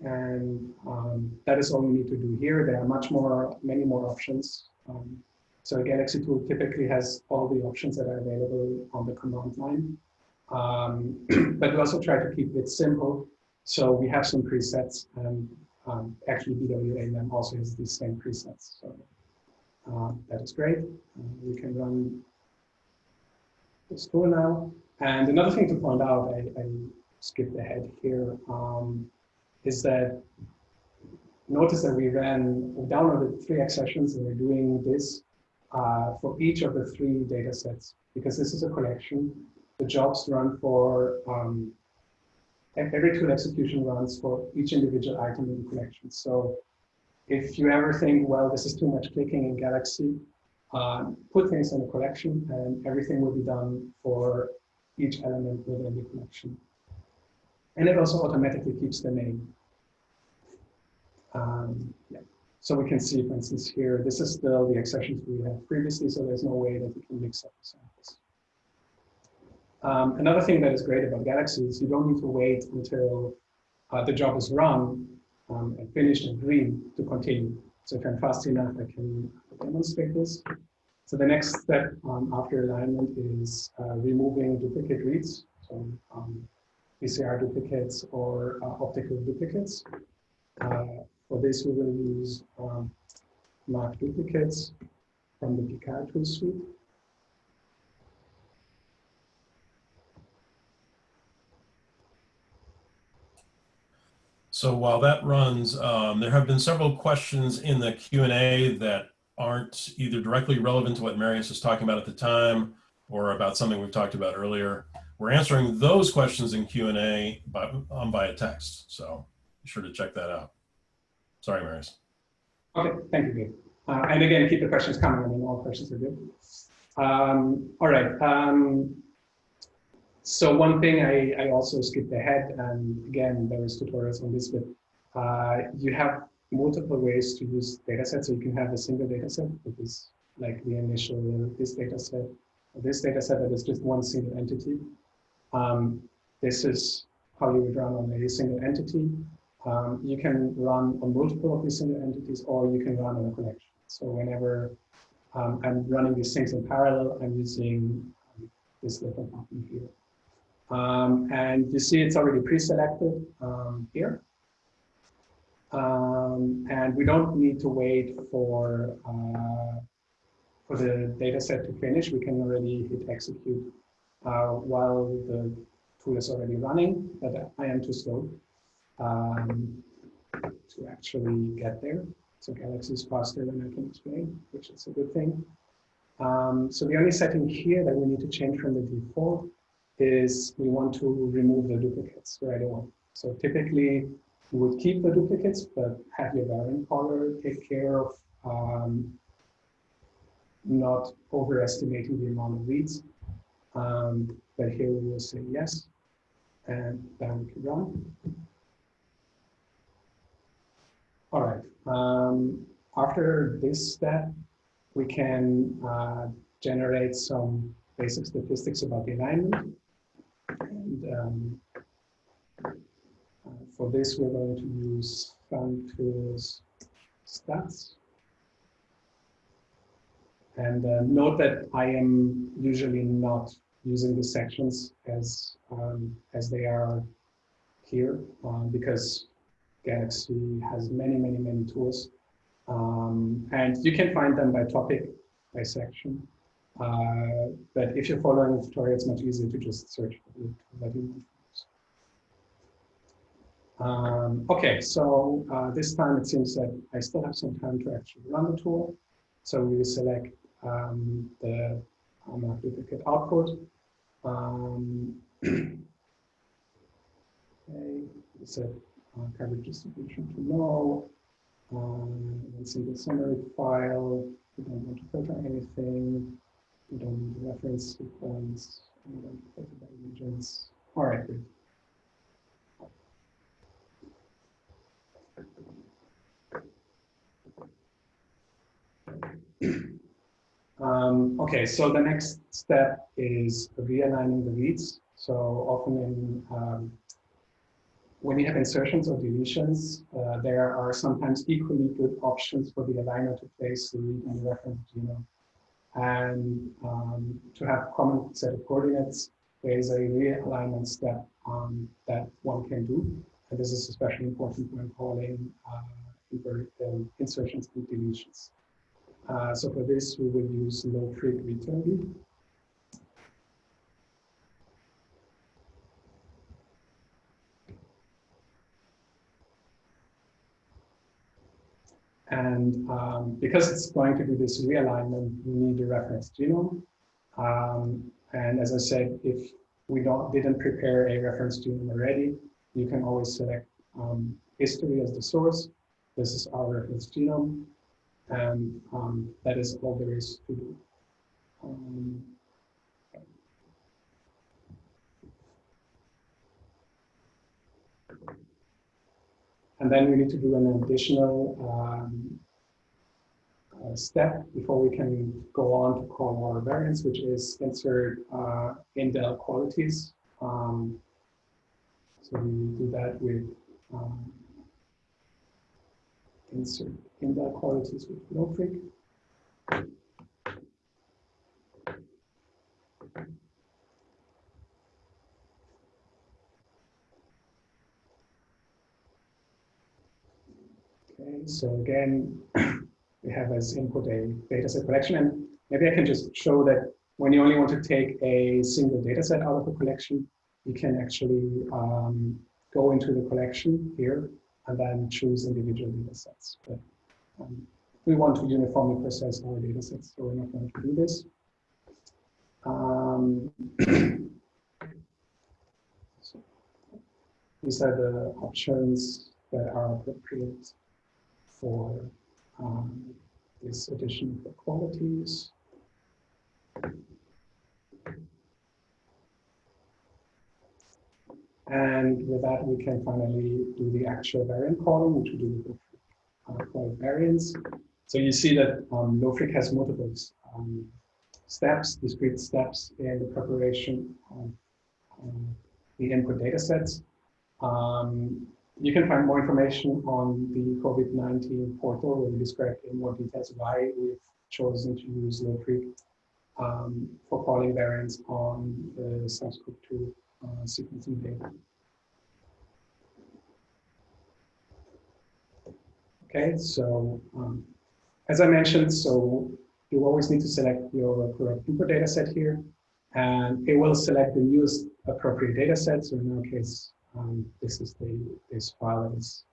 And um, that is all we need to do here. There are much more, many more options. Um, so Galaxy tool typically has all the options that are available on the command line. Um, (clears throat) but we also try to keep it simple. So we have some presets and um, actually BWA-MEM also has these same presets. So uh, that is great. Uh, we can run this tool now. And another thing to point out, I, I skipped ahead here, um, is that notice that we ran, we downloaded three accessions and we're doing this uh, for each of the three data sets because this is a collection. The jobs run for um, every tool execution runs for each individual item in the collection. So if you ever think, well, this is too much clicking in Galaxy, uh, put things in a collection and everything will be done for each element within the collection. And it also automatically keeps the name. Um, yeah. So we can see, for instance, here, this is still the accessions we had previously, so there's no way that we can mix up the samples. Um, another thing that is great about Galaxy is you don't need to wait until uh, the job is run um, and finished and green to continue. So if I'm fast enough, I can demonstrate this. So the next step um, after alignment is uh, removing duplicate reads, so um, PCR duplicates or uh, optical duplicates. Uh, for this, we will use um, mark duplicates from the Picard tool suite. So while that runs, um, there have been several questions in the Q&A that aren't either directly relevant to what Marius was talking about at the time or about something we've talked about earlier. We're answering those questions in Q&A by, um, via text, so be sure to check that out. Sorry, Marius. Okay, thank you, Uh, and again, keep the questions coming. I mean, all questions are good. Um, all right. Um, so one thing I, I also skipped ahead, and again, there is tutorials on this, but uh, you have multiple ways to use data sets. So you can have a single data set, which is like the initial this data set, or this data set that is just one single entity. Um, this is how you would run on a single entity. Um, you can run on multiple of these single entities, or you can run on a collection. So whenever um, I'm running these things in parallel, I'm using this little button here. Um, and you see it's already pre-selected um, here. Um, and we don't need to wait for, uh, for the data set to finish. We can already hit execute uh, while the tool is already running, but I am too slow um, to actually get there. So Galaxy is faster than I can explain, which is a good thing. Um, so the only setting here that we need to change from the default is we want to remove the duplicates right away. So typically you would keep the duplicates, but have your variant caller take care of um, not overestimating the amount of reads. Um, but here we will say yes, and then we can run. All right. Um, after this step, we can uh, generate some basic statistics about the alignment. And um, uh, for this, we're going to use Samtools stats. And uh, note that I am usually not using the sections as um, as they are here um, because Galaxy has many, many, many tools. Um, and you can find them by topic, by section. Uh, but if you're following the tutorial, it's much easier to just search for um, okay, so uh, this time it seems that I still have some time to actually run the tool. So we select um, the um, duplicate output. Um, (clears throat) okay, set uh, coverage distribution to no. Um, see the summary file. We don't want to filter anything. Need the reference. We don't filter by regions. All right. Um, okay, so the next step is realigning the reads. So often in um, when you have insertions or deletions, uh, there are sometimes equally good options for the aligner to place the read in the reference genome. And um, to have common set of coordinates, there is a realignment step um, that one can do. And this is especially important when calling uh, um, insertions and deletions. Uh, so for this, we will use LoFreq return. And um, because it's going to do this realignment, we need a reference genome. Um, and as I said, if we don't didn't prepare a reference genome already, you can always select um, history as the source. This is our reference genome. And um, that is all there is to do. And then we need to do an additional um, uh, step before we can go on to call our variants, which is insert uh, indel qualities. Um, so we do that with um, insert indel qualities with LoFreq. Okay, so again, (clears throat) we have as input a dataset collection, and maybe I can just show that when you only want to take a single dataset out of a collection, you can actually um, go into the collection here and then choose individual datasets. But um, we want to uniformly process our datasets, so we're not going to do this. Um, so (clears throat) these are the options that are appropriate for um, this addition for qualities. And with that, we can finally do the actual variant calling, which we do with uh, variants. So you see that um, LoFreq has multiple um, steps, discrete steps in the preparation of um, the input data sets. Um, you can find more information on the COVID-19 portal where we describe in more details why we've chosen to use LoFreq um, for calling variants on the SARS-CoV-2 uh, sequencing data. Okay, so um, as I mentioned, so you always need to select your correct input data set here, and it will select the newest appropriate data set. So in our case, um, this is the this file is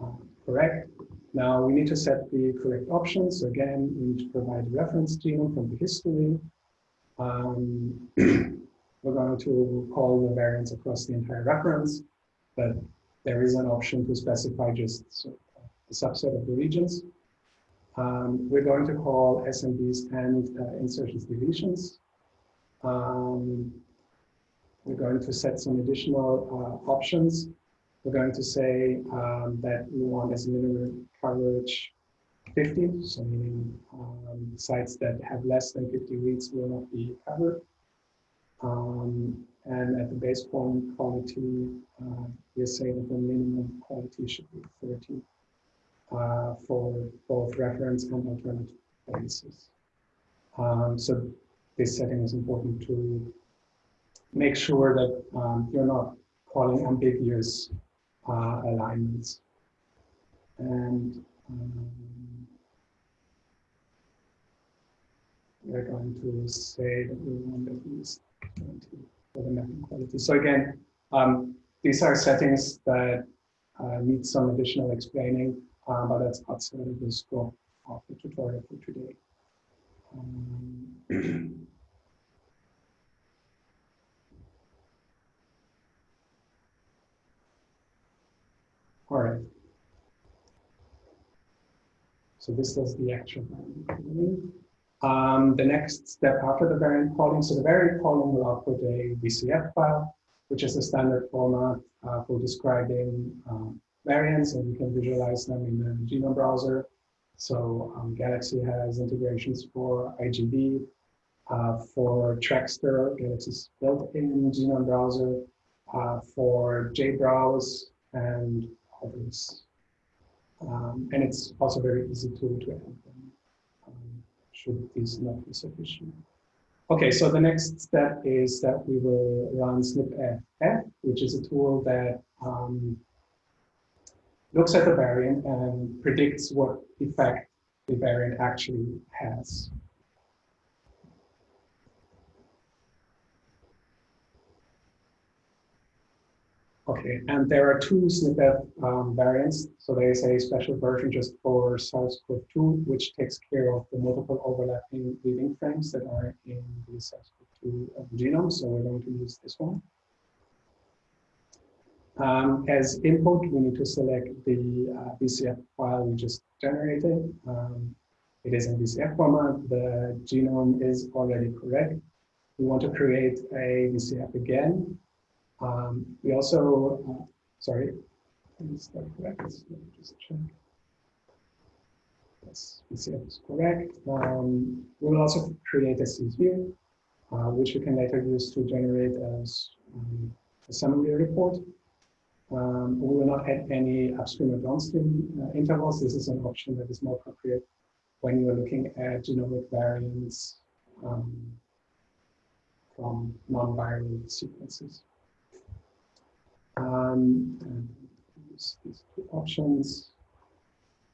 um, correct. Now we need to set the correct options. So again, we need to provide a reference genome from the history. Um, (clears throat) we're going to call the variants across the entire reference, but there is an option to specify just a subset of the regions. Um, we're going to call SNVs and uh, insertions deletions. Um, we're going to set some additional uh, options. We're going to say um, that we want as minimum coverage 50, so meaning um, sites that have less than 50 reads will not be covered. Um, and at the base point quality, uh, we're saying that the minimum quality should be 30 uh, for both reference and alternative bases. Um, so this setting is important to make sure that um, you're not calling ambiguous uh, alignments. And um, we're going to say that we want at least 20 for the mapping quality. So again, um, these are settings that uh, need some additional explaining, uh, but that's outside of the scope of the tutorial for today. (clears throat) all right. So this is the actual um, the next step after the variant calling, so the variant calling will output a VCF file, which is a standard format uh, for describing um, variants, and you can visualize them in the genome browser. So um, Galaxy has integrations for IGB, uh, for Trackster, Galaxy's built-in genome browser, uh, for JBrowse, and Um, and it's also very easy to, to add them, um, should this not be sufficient. Okay, so the next step is that we will run SnpEff, which is a tool that um, looks at the variant and predicts what effect the variant actually has. Okay, and there are two SnpEff um, variants. So there is a special version just for SARS-CoV-2, which takes care of the multiple overlapping reading frames that are in the SARS-CoV-2 um, genome. So we're going to use this one. Um, as input, we need to select the uh, VCF file we just generated. Um, it is in VCF format. The genome is already correct. We want to create a VCF again. Um, we also, uh, sorry, just check. Yes, VCF is correct. Um, we will also create a CSV, uh, which we can later use to generate as um, a summary report. Um, we will not add any upstream or downstream uh, intervals. This is an option that is more appropriate when you are looking at genomic variants um, from non-viral sequences. Um, these two options.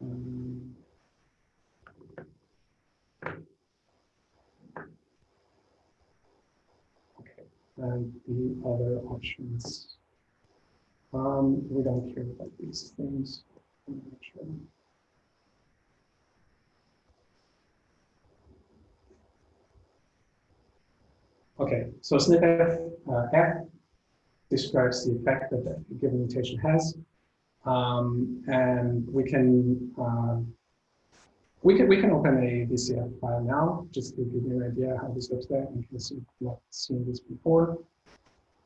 Um, okay, and the other options um, we don't care about these things. Okay, so SnpEff uh, F describes the effect that a given mutation has. Um, and we can um, We can, we can open a VCF file now, just to give you an idea how this looks like in case you've not seen this before.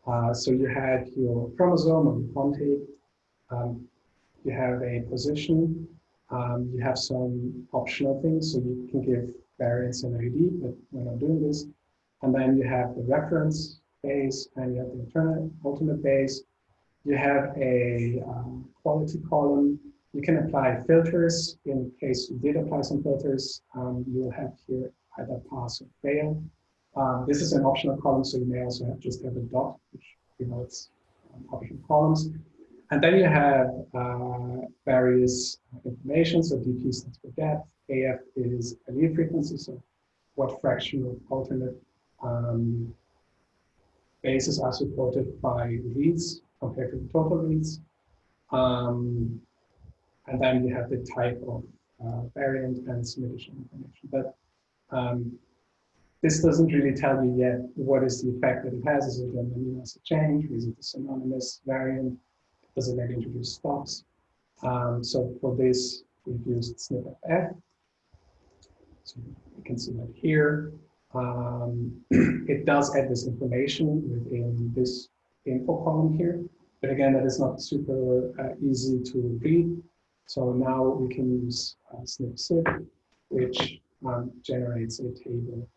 Uh, so you had your chromosome or your quantity. Um, you have a position. Um, you have some optional things, so you can give variants and ID, but we're not doing this. And then you have the reference base and you have the alternate, ultimate base. You have a um, quality column. You can apply filters. In case you did apply some filters, um, you will have here either pass or fail. Um, this is an optional column, so you may also have just have a dot, which you know it's um, optional columns. And then you have uh, various information. So DP stands for depth. AF is allele frequency, so what fraction of alternate um, bases are supported by reads compared to the total reads. Um, and then you have the type of uh, variant and some additional information. But um, this doesn't really tell you yet what is the effect that it has. Is it an amino acid change? Is it a synonymous variant? Does it maybe introduce stops? Um, so for this, we've used SnpEff. So you can see that here. Um, (clears throat) it does add this information within this info column here. But again, that is not super uh, easy to read. So now we can use uh, SnpSift, which um, generates a table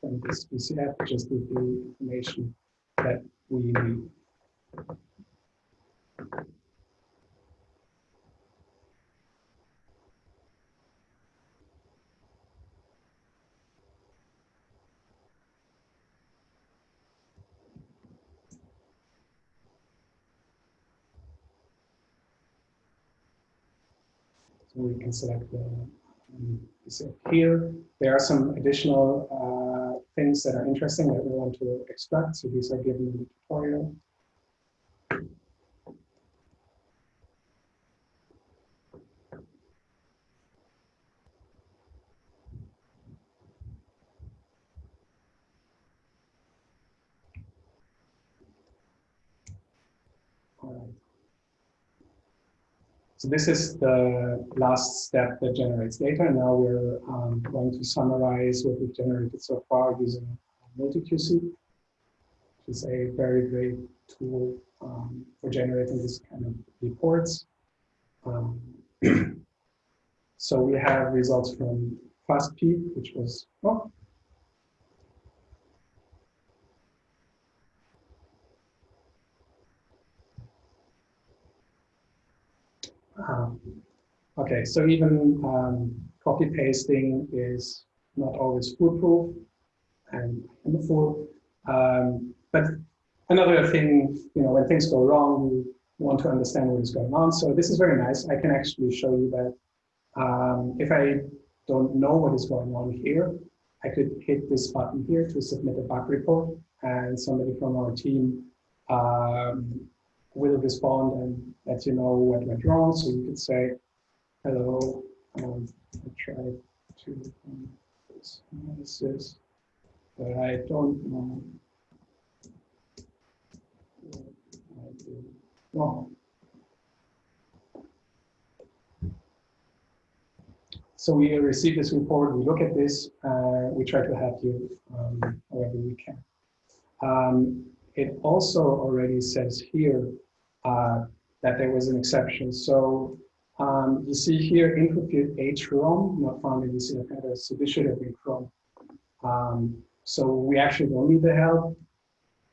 from this VCF, just with the information that we need. We can select the um, here. There are some additional uh, things that are interesting that we want to extract. So these are given in the tutorial. All right. So this is the last step that generates data. Now we're um, going to summarize what we've generated so far using MultiQC, which is a very great tool um, for generating this kind of reports. Um, (clears throat) so we have results from FastP, which was, oh, Um, okay, so even um, copy pasting is not always foolproof and I'm. Um, but another thing, you know, when things go wrong, we want to understand what is going on. So this is very nice. I can actually show you that um, if I don't know what is going on here, I could hit this button here to submit a bug report and somebody from our team um, will respond and let you know what went wrong. So you could say, hello, um, I tried to um, this analysis, but I don't know I did wrong. So we receive this report, we look at this, uh, we try to help you um, however we can. Um, it also already says here uh, that there was an exception. So um, you see here incomplete HROM, not found in VCF headers, so this should have been Chrome. Um, so we actually don't need the help.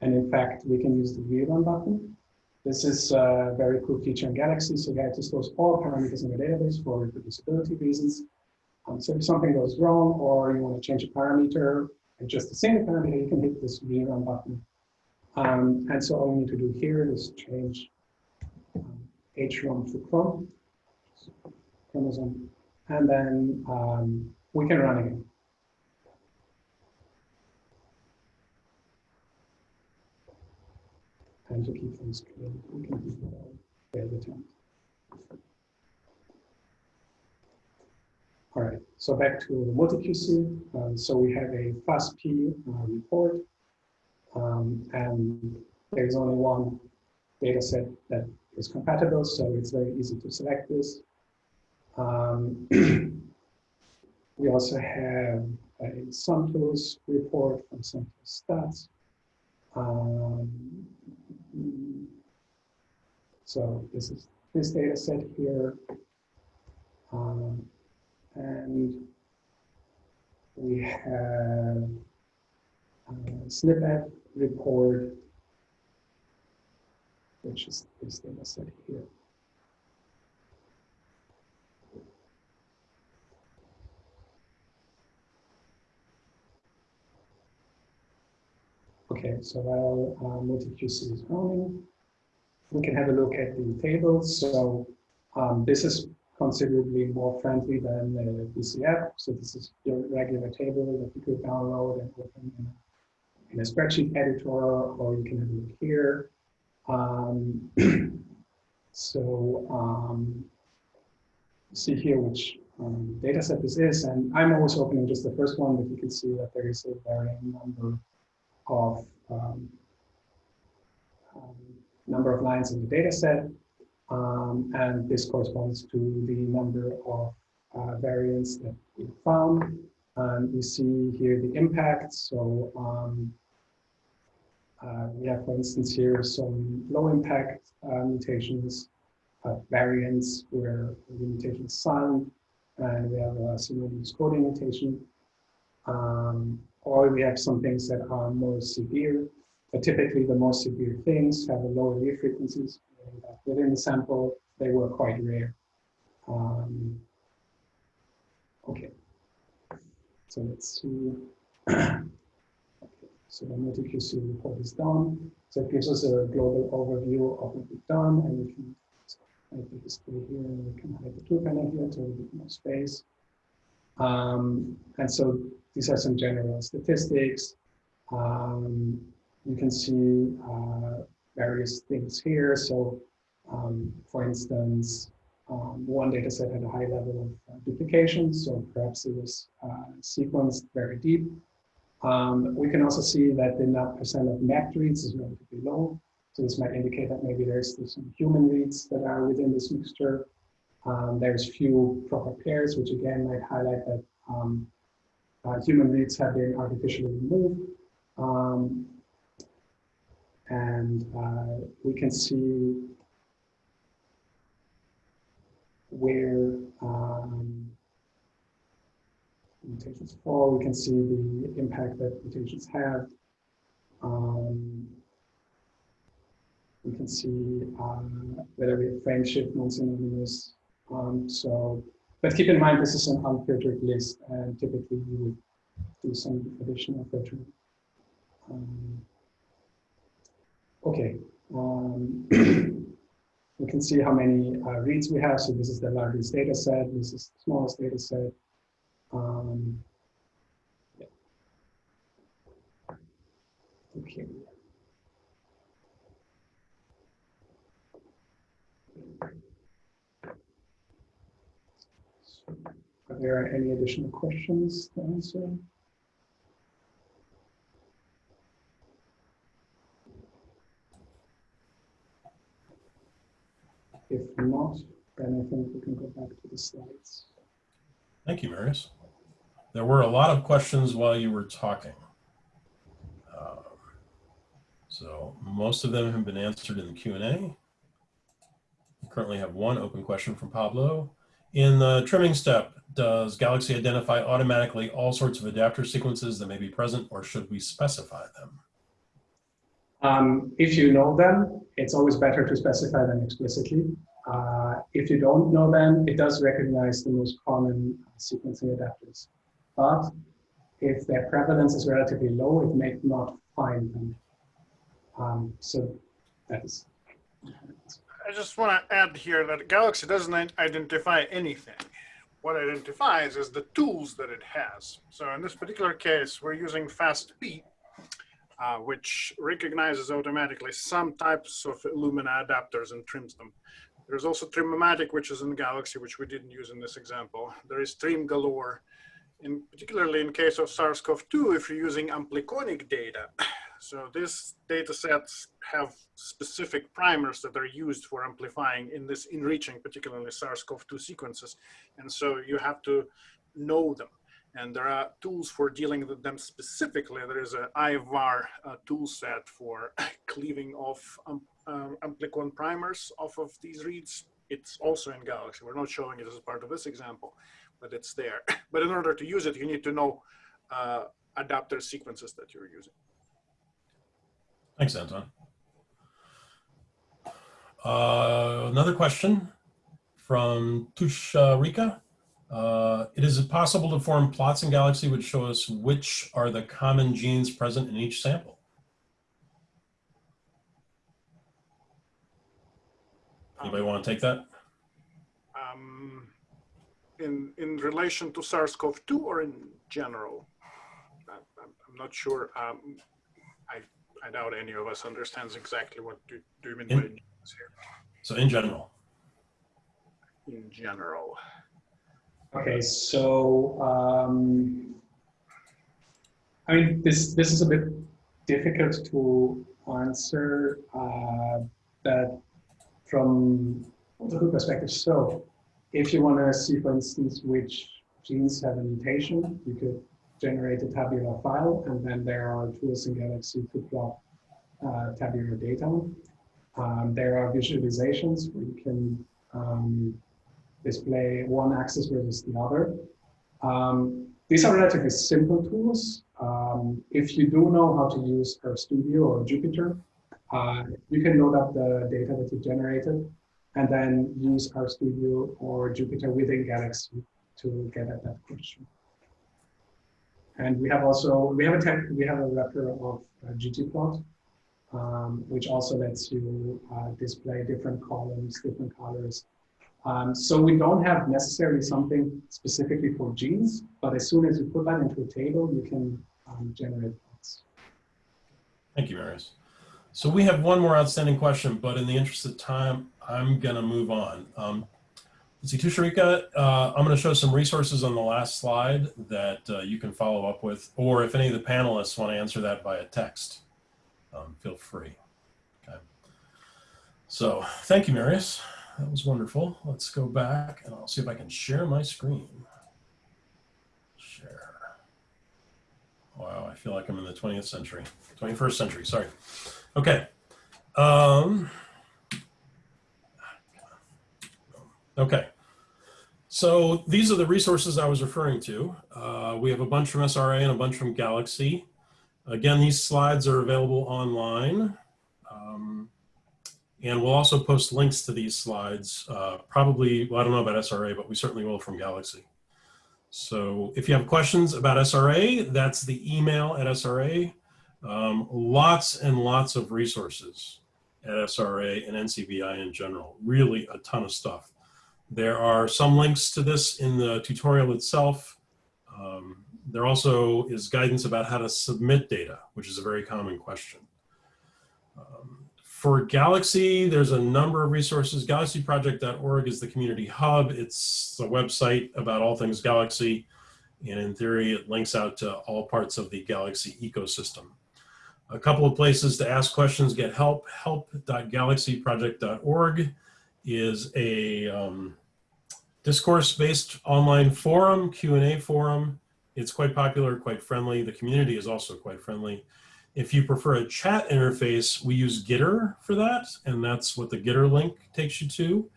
And in fact, we can use the rerun button. This is a very cool feature in Galaxy. So Galaxy stores all parameters in the database for reproducibility reasons. Um, so if something goes wrong or you want to change a parameter, and just the same parameter, you can hit this rerun button. Um, and so all we need to do here is change H1 to Chrome, chromosome, and then um, we can run again. And to keep things clear, we can do failed attempt. All right, so back to the MultiQC. Um, so we have a FastP uh, report, um, and there's only one data set that is compatible, so it's very easy to select this. Um, (clears throat) We also have a Samtools report from Samtools Stats. Um, so this is this data set here. Um, and we have a SnpEff report, which is this data set here. Okay, so while uh, multi-QC is running, we can have a look at the tables. So um, this is considerably more friendly than the VCF. So this is your regular table that you could download and open in in a spreadsheet editor, or you can have a look here. Um, (clears throat) so um, see here which um, data set this is, and I'm always opening just the first one, but you can see that there is a varying number of um, um, number of lines in the data set. Um, and this corresponds to the number of uh, variants that we found. And we see here the impact. So um, uh, we have, for instance, here some low impact uh, mutations, uh, variants where the mutation is silent, and we have a use coding mutation. Um, or we have some things that are more severe. But typically, the more severe things have a lower leaf frequencies. Within the sample, they were quite rare. Um, okay, so let's see. (clears throat) So the multi-QC report is done. So it gives us a global overview of what we've done, and we can hide the display here, and we can hide the tool panel here to a bit more space. Um, and so these are some general statistics. Um, you can see uh, various things here. So, um, for instance, um, one data set had a high level of uh, duplication, so perhaps it was uh, sequenced very deep. Um, we can also see that the net percent of mapped reads is relatively low. So this might indicate that maybe there's some human reads that are within this mixture. Um, there's few proper pairs, which again might highlight that um, uh, human reads have been artificially removed. Um, and uh, we can see where um, mutations fall. We can see the impact that mutations have. Um, we can see uh, whether we have frame shift non-synonymous. Um, so, but keep in mind this is an unfiltered list, and typically you would do some additional filtering. Um, okay, um, (clears throat) we can see how many uh, reads we have. So this is the largest data set. This is the smallest data set. Um, yeah. Okay. So, are there any additional questions to answer? If not, then I think we can go back to the slides. Thank you, Marius. There were a lot of questions while you were talking. Um, So most of them have been answered in the Q&A. We currently have one open question from Pablo. In the trimming step, does Galaxy identify automatically all sorts of adapter sequences that may be present or should we specify them? Um, if you know them, it's always better to specify them explicitly. Uh, if you don't know them, it does recognize the most common sequencing adapters. But if their prevalence is relatively low, it may not find them. Um, so that is. I just want to add here that Galaxy doesn't identify anything. What it identifies is the tools that it has. So in this particular case, we're using FastP, uh, which recognizes automatically some types of Illumina adapters and trims them. There's also Trimmomatic, which is in Galaxy, which we didn't use in this example. There is Trim Galore. In, particularly in case of SARS-CoV-2, if you're using ampliconic data, (clears throat) so these data sets have specific primers that are used for amplifying in this enriching, particularly SARS-CoV-2 sequences. And so you have to know them. And there are tools for dealing with them specifically. There is a IVAR uh, tool set for (coughs) cleaving off um, um, amplicon primers off of these reads. It's also in Galaxy. We're not showing it as part of this example, but it's there. (coughs) But in order to use it, you need to know uh, adapter sequences that you're using. Thanks, Anton. Uh, another question from Tusharika. Uh, it is possible to form plots in Galaxy which show us which are the common genes present in each sample. Anybody want to take that? Um, in in relation to SARS-CoV-2 or in general? I'm, not sure. Um, I I doubt any of us understands exactly what do, do you mean by In- genes here So in general, in general. Okay, so um, I mean, this this is a bit difficult to answer uh, that from multiple perspectives. So, if you want to see, for instance, which genes have a mutation, you could generate a tabular file, and then there are tools in Galaxy to plot uh, tabular data. Um, there are visualizations where you can um, display one axis versus the other. Um, these are relatively simple tools. Um, if you do know how to use RStudio or Jupyter, uh, you can load up the data that you generated and then use RStudio or Jupyter within Galaxy to get at that question. And we have also, we have a tech, we have a wrapper of uh, ggplot, um, which also lets you uh, display different columns, different colors, um, so we don't have necessarily something specifically for genes, but as soon as you put that into a table, you can um, generate plots. thank you, Marius. So we have one more outstanding question, but in the interest of time, I'm going to move on. Um, let's see, Tusharika, uh, I'm going to show some resources on the last slide that uh, you can follow up with, or if any of the panelists want to answer that via text, um, feel free. Okay. So thank you, Marius. That was wonderful. Let's go back and I'll see if I can share my screen. Share. Wow, I feel like I'm in the 20th century, 21st century, sorry. Okay. Um, okay. So these are the resources I was referring to. Uh, we have a bunch from SRA and a bunch from Galaxy. Again, these slides are available online. Um, and we'll also post links to these slides, uh, probably, well, I don't know about SRA, but we certainly will from Galaxy. So if you have questions about SRA, that's the email at SRA. Um, lots and lots of resources at SRA and NCBI in general, really a ton of stuff. There are some links to this in the tutorial itself. Um, there also is guidance about how to submit data, which is a very common question. Um, for Galaxy, there's a number of resources. Galaxyproject.org is the community hub. It's a website about all things Galaxy. And in theory, it links out to all parts of the Galaxy ecosystem. A couple of places to ask questions, get help. Help.galaxyproject.org is a um, discourse-based online forum, Q&A forum. It's quite popular, quite friendly. The community is also quite friendly. If you prefer a chat interface, we use Gitter for that, and that's what the Gitter link takes you to.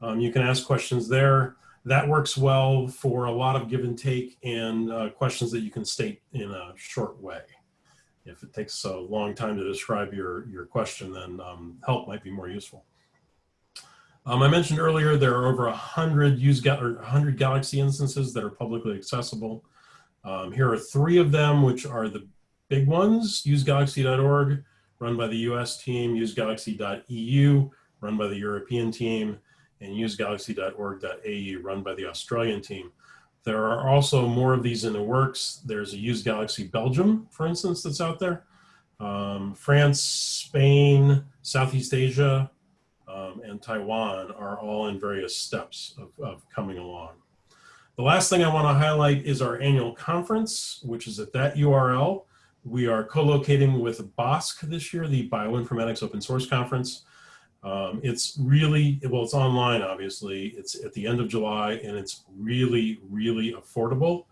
Um, you can ask questions there. That works well for a lot of give and take and uh, questions that you can state in a short way. If it takes a long time to describe your, your question, then um, help might be more useful. Um, I mentioned earlier there are over 100, use, or 100 Galaxy instances that are publicly accessible. Um, here are three of them, which are the big ones, usegalaxy.org, run by the US team, usegalaxy.eu, run by the European team, and usegalaxy.org.au, run by the Australian team. There are also more of these in the works. There's a Use Galaxy Belgium, for instance, that's out there. Um, France, Spain, Southeast Asia, um, and Taiwan are all in various steps of, of coming along. The last thing I want to highlight is our annual conference, which is at that URL. We are co-locating with BOSC this year, the Bioinformatics Open Source Conference. Um, it's really, well, it's online, obviously. It's at the end of July, and it's really, really affordable.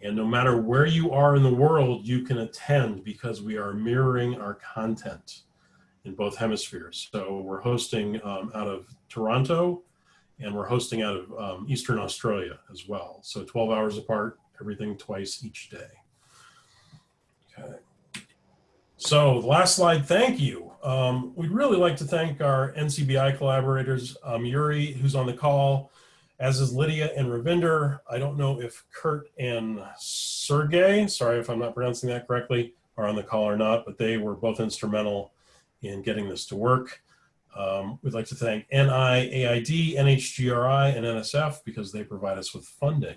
And no matter where you are in the world, you can attend because we are mirroring our content in both hemispheres. So we're hosting um, out of Toronto and we're hosting out of um, Eastern Australia as well. So 12 hours apart, everything twice each day. Okay. So the last slide, thank you. Um, we'd really like to thank our NCBI collaborators, um, Yuri, who's on the call, as is Lydia and Ravinder. I don't know if Kurt and Sergey, sorry if I'm not pronouncing that correctly, are on the call or not, but they were both instrumental in getting this to work. Um, we'd like to thank NIAID, NHGRI, and NSF because they provide us with funding.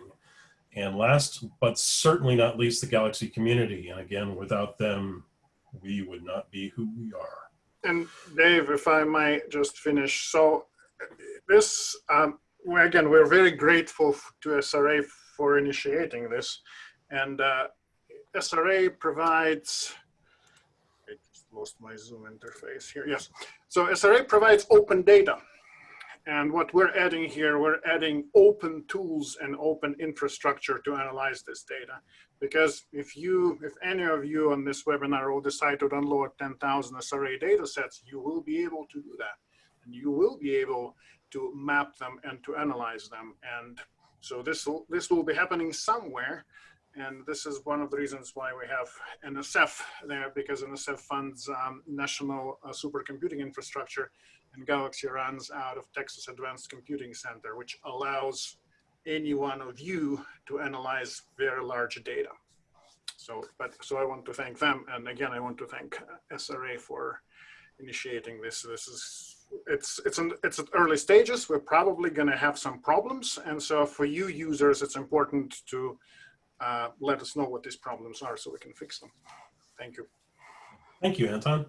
And last, but certainly not least, the Galaxy community. And again, without them, we would not be who we are. And Dave, if I might just finish. So this, um, again, we're very grateful to SRA for initiating this. And uh, SRA provides, I just lost my Zoom interface here. Yes. So SRA provides open data. And what we're adding here, we're adding open tools and open infrastructure to analyze this data. Because if you, if any of you on this webinar will decide to download 10,000 SRA data sets, you will be able to do that. And you will be able to map them and to analyze them. And so this will, this will be happening somewhere. And this is one of the reasons why we have NSF there, because NSF funds um, national uh, supercomputing infrastructure and Galaxy runs out of Texas Advanced Computing Center, which allows any one of you to analyze very large data. So, but, so I want to thank them. And again, I want to thank SRA for initiating this. This is, it's, it's, an, it's at early stages. We're probably going to have some problems. And so for you users, it's important to uh, let us know what these problems are so we can fix them. Thank you. Thank you, Anton.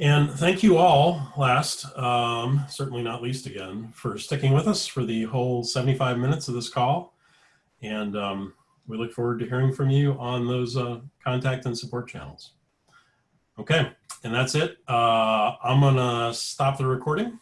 And thank you all, last, um, certainly not least again, for sticking with us for the whole 75 minutes of this call. And um, we look forward to hearing from you on those uh, contact and support channels. Okay, and that's it. Uh, I'm gonna stop the recording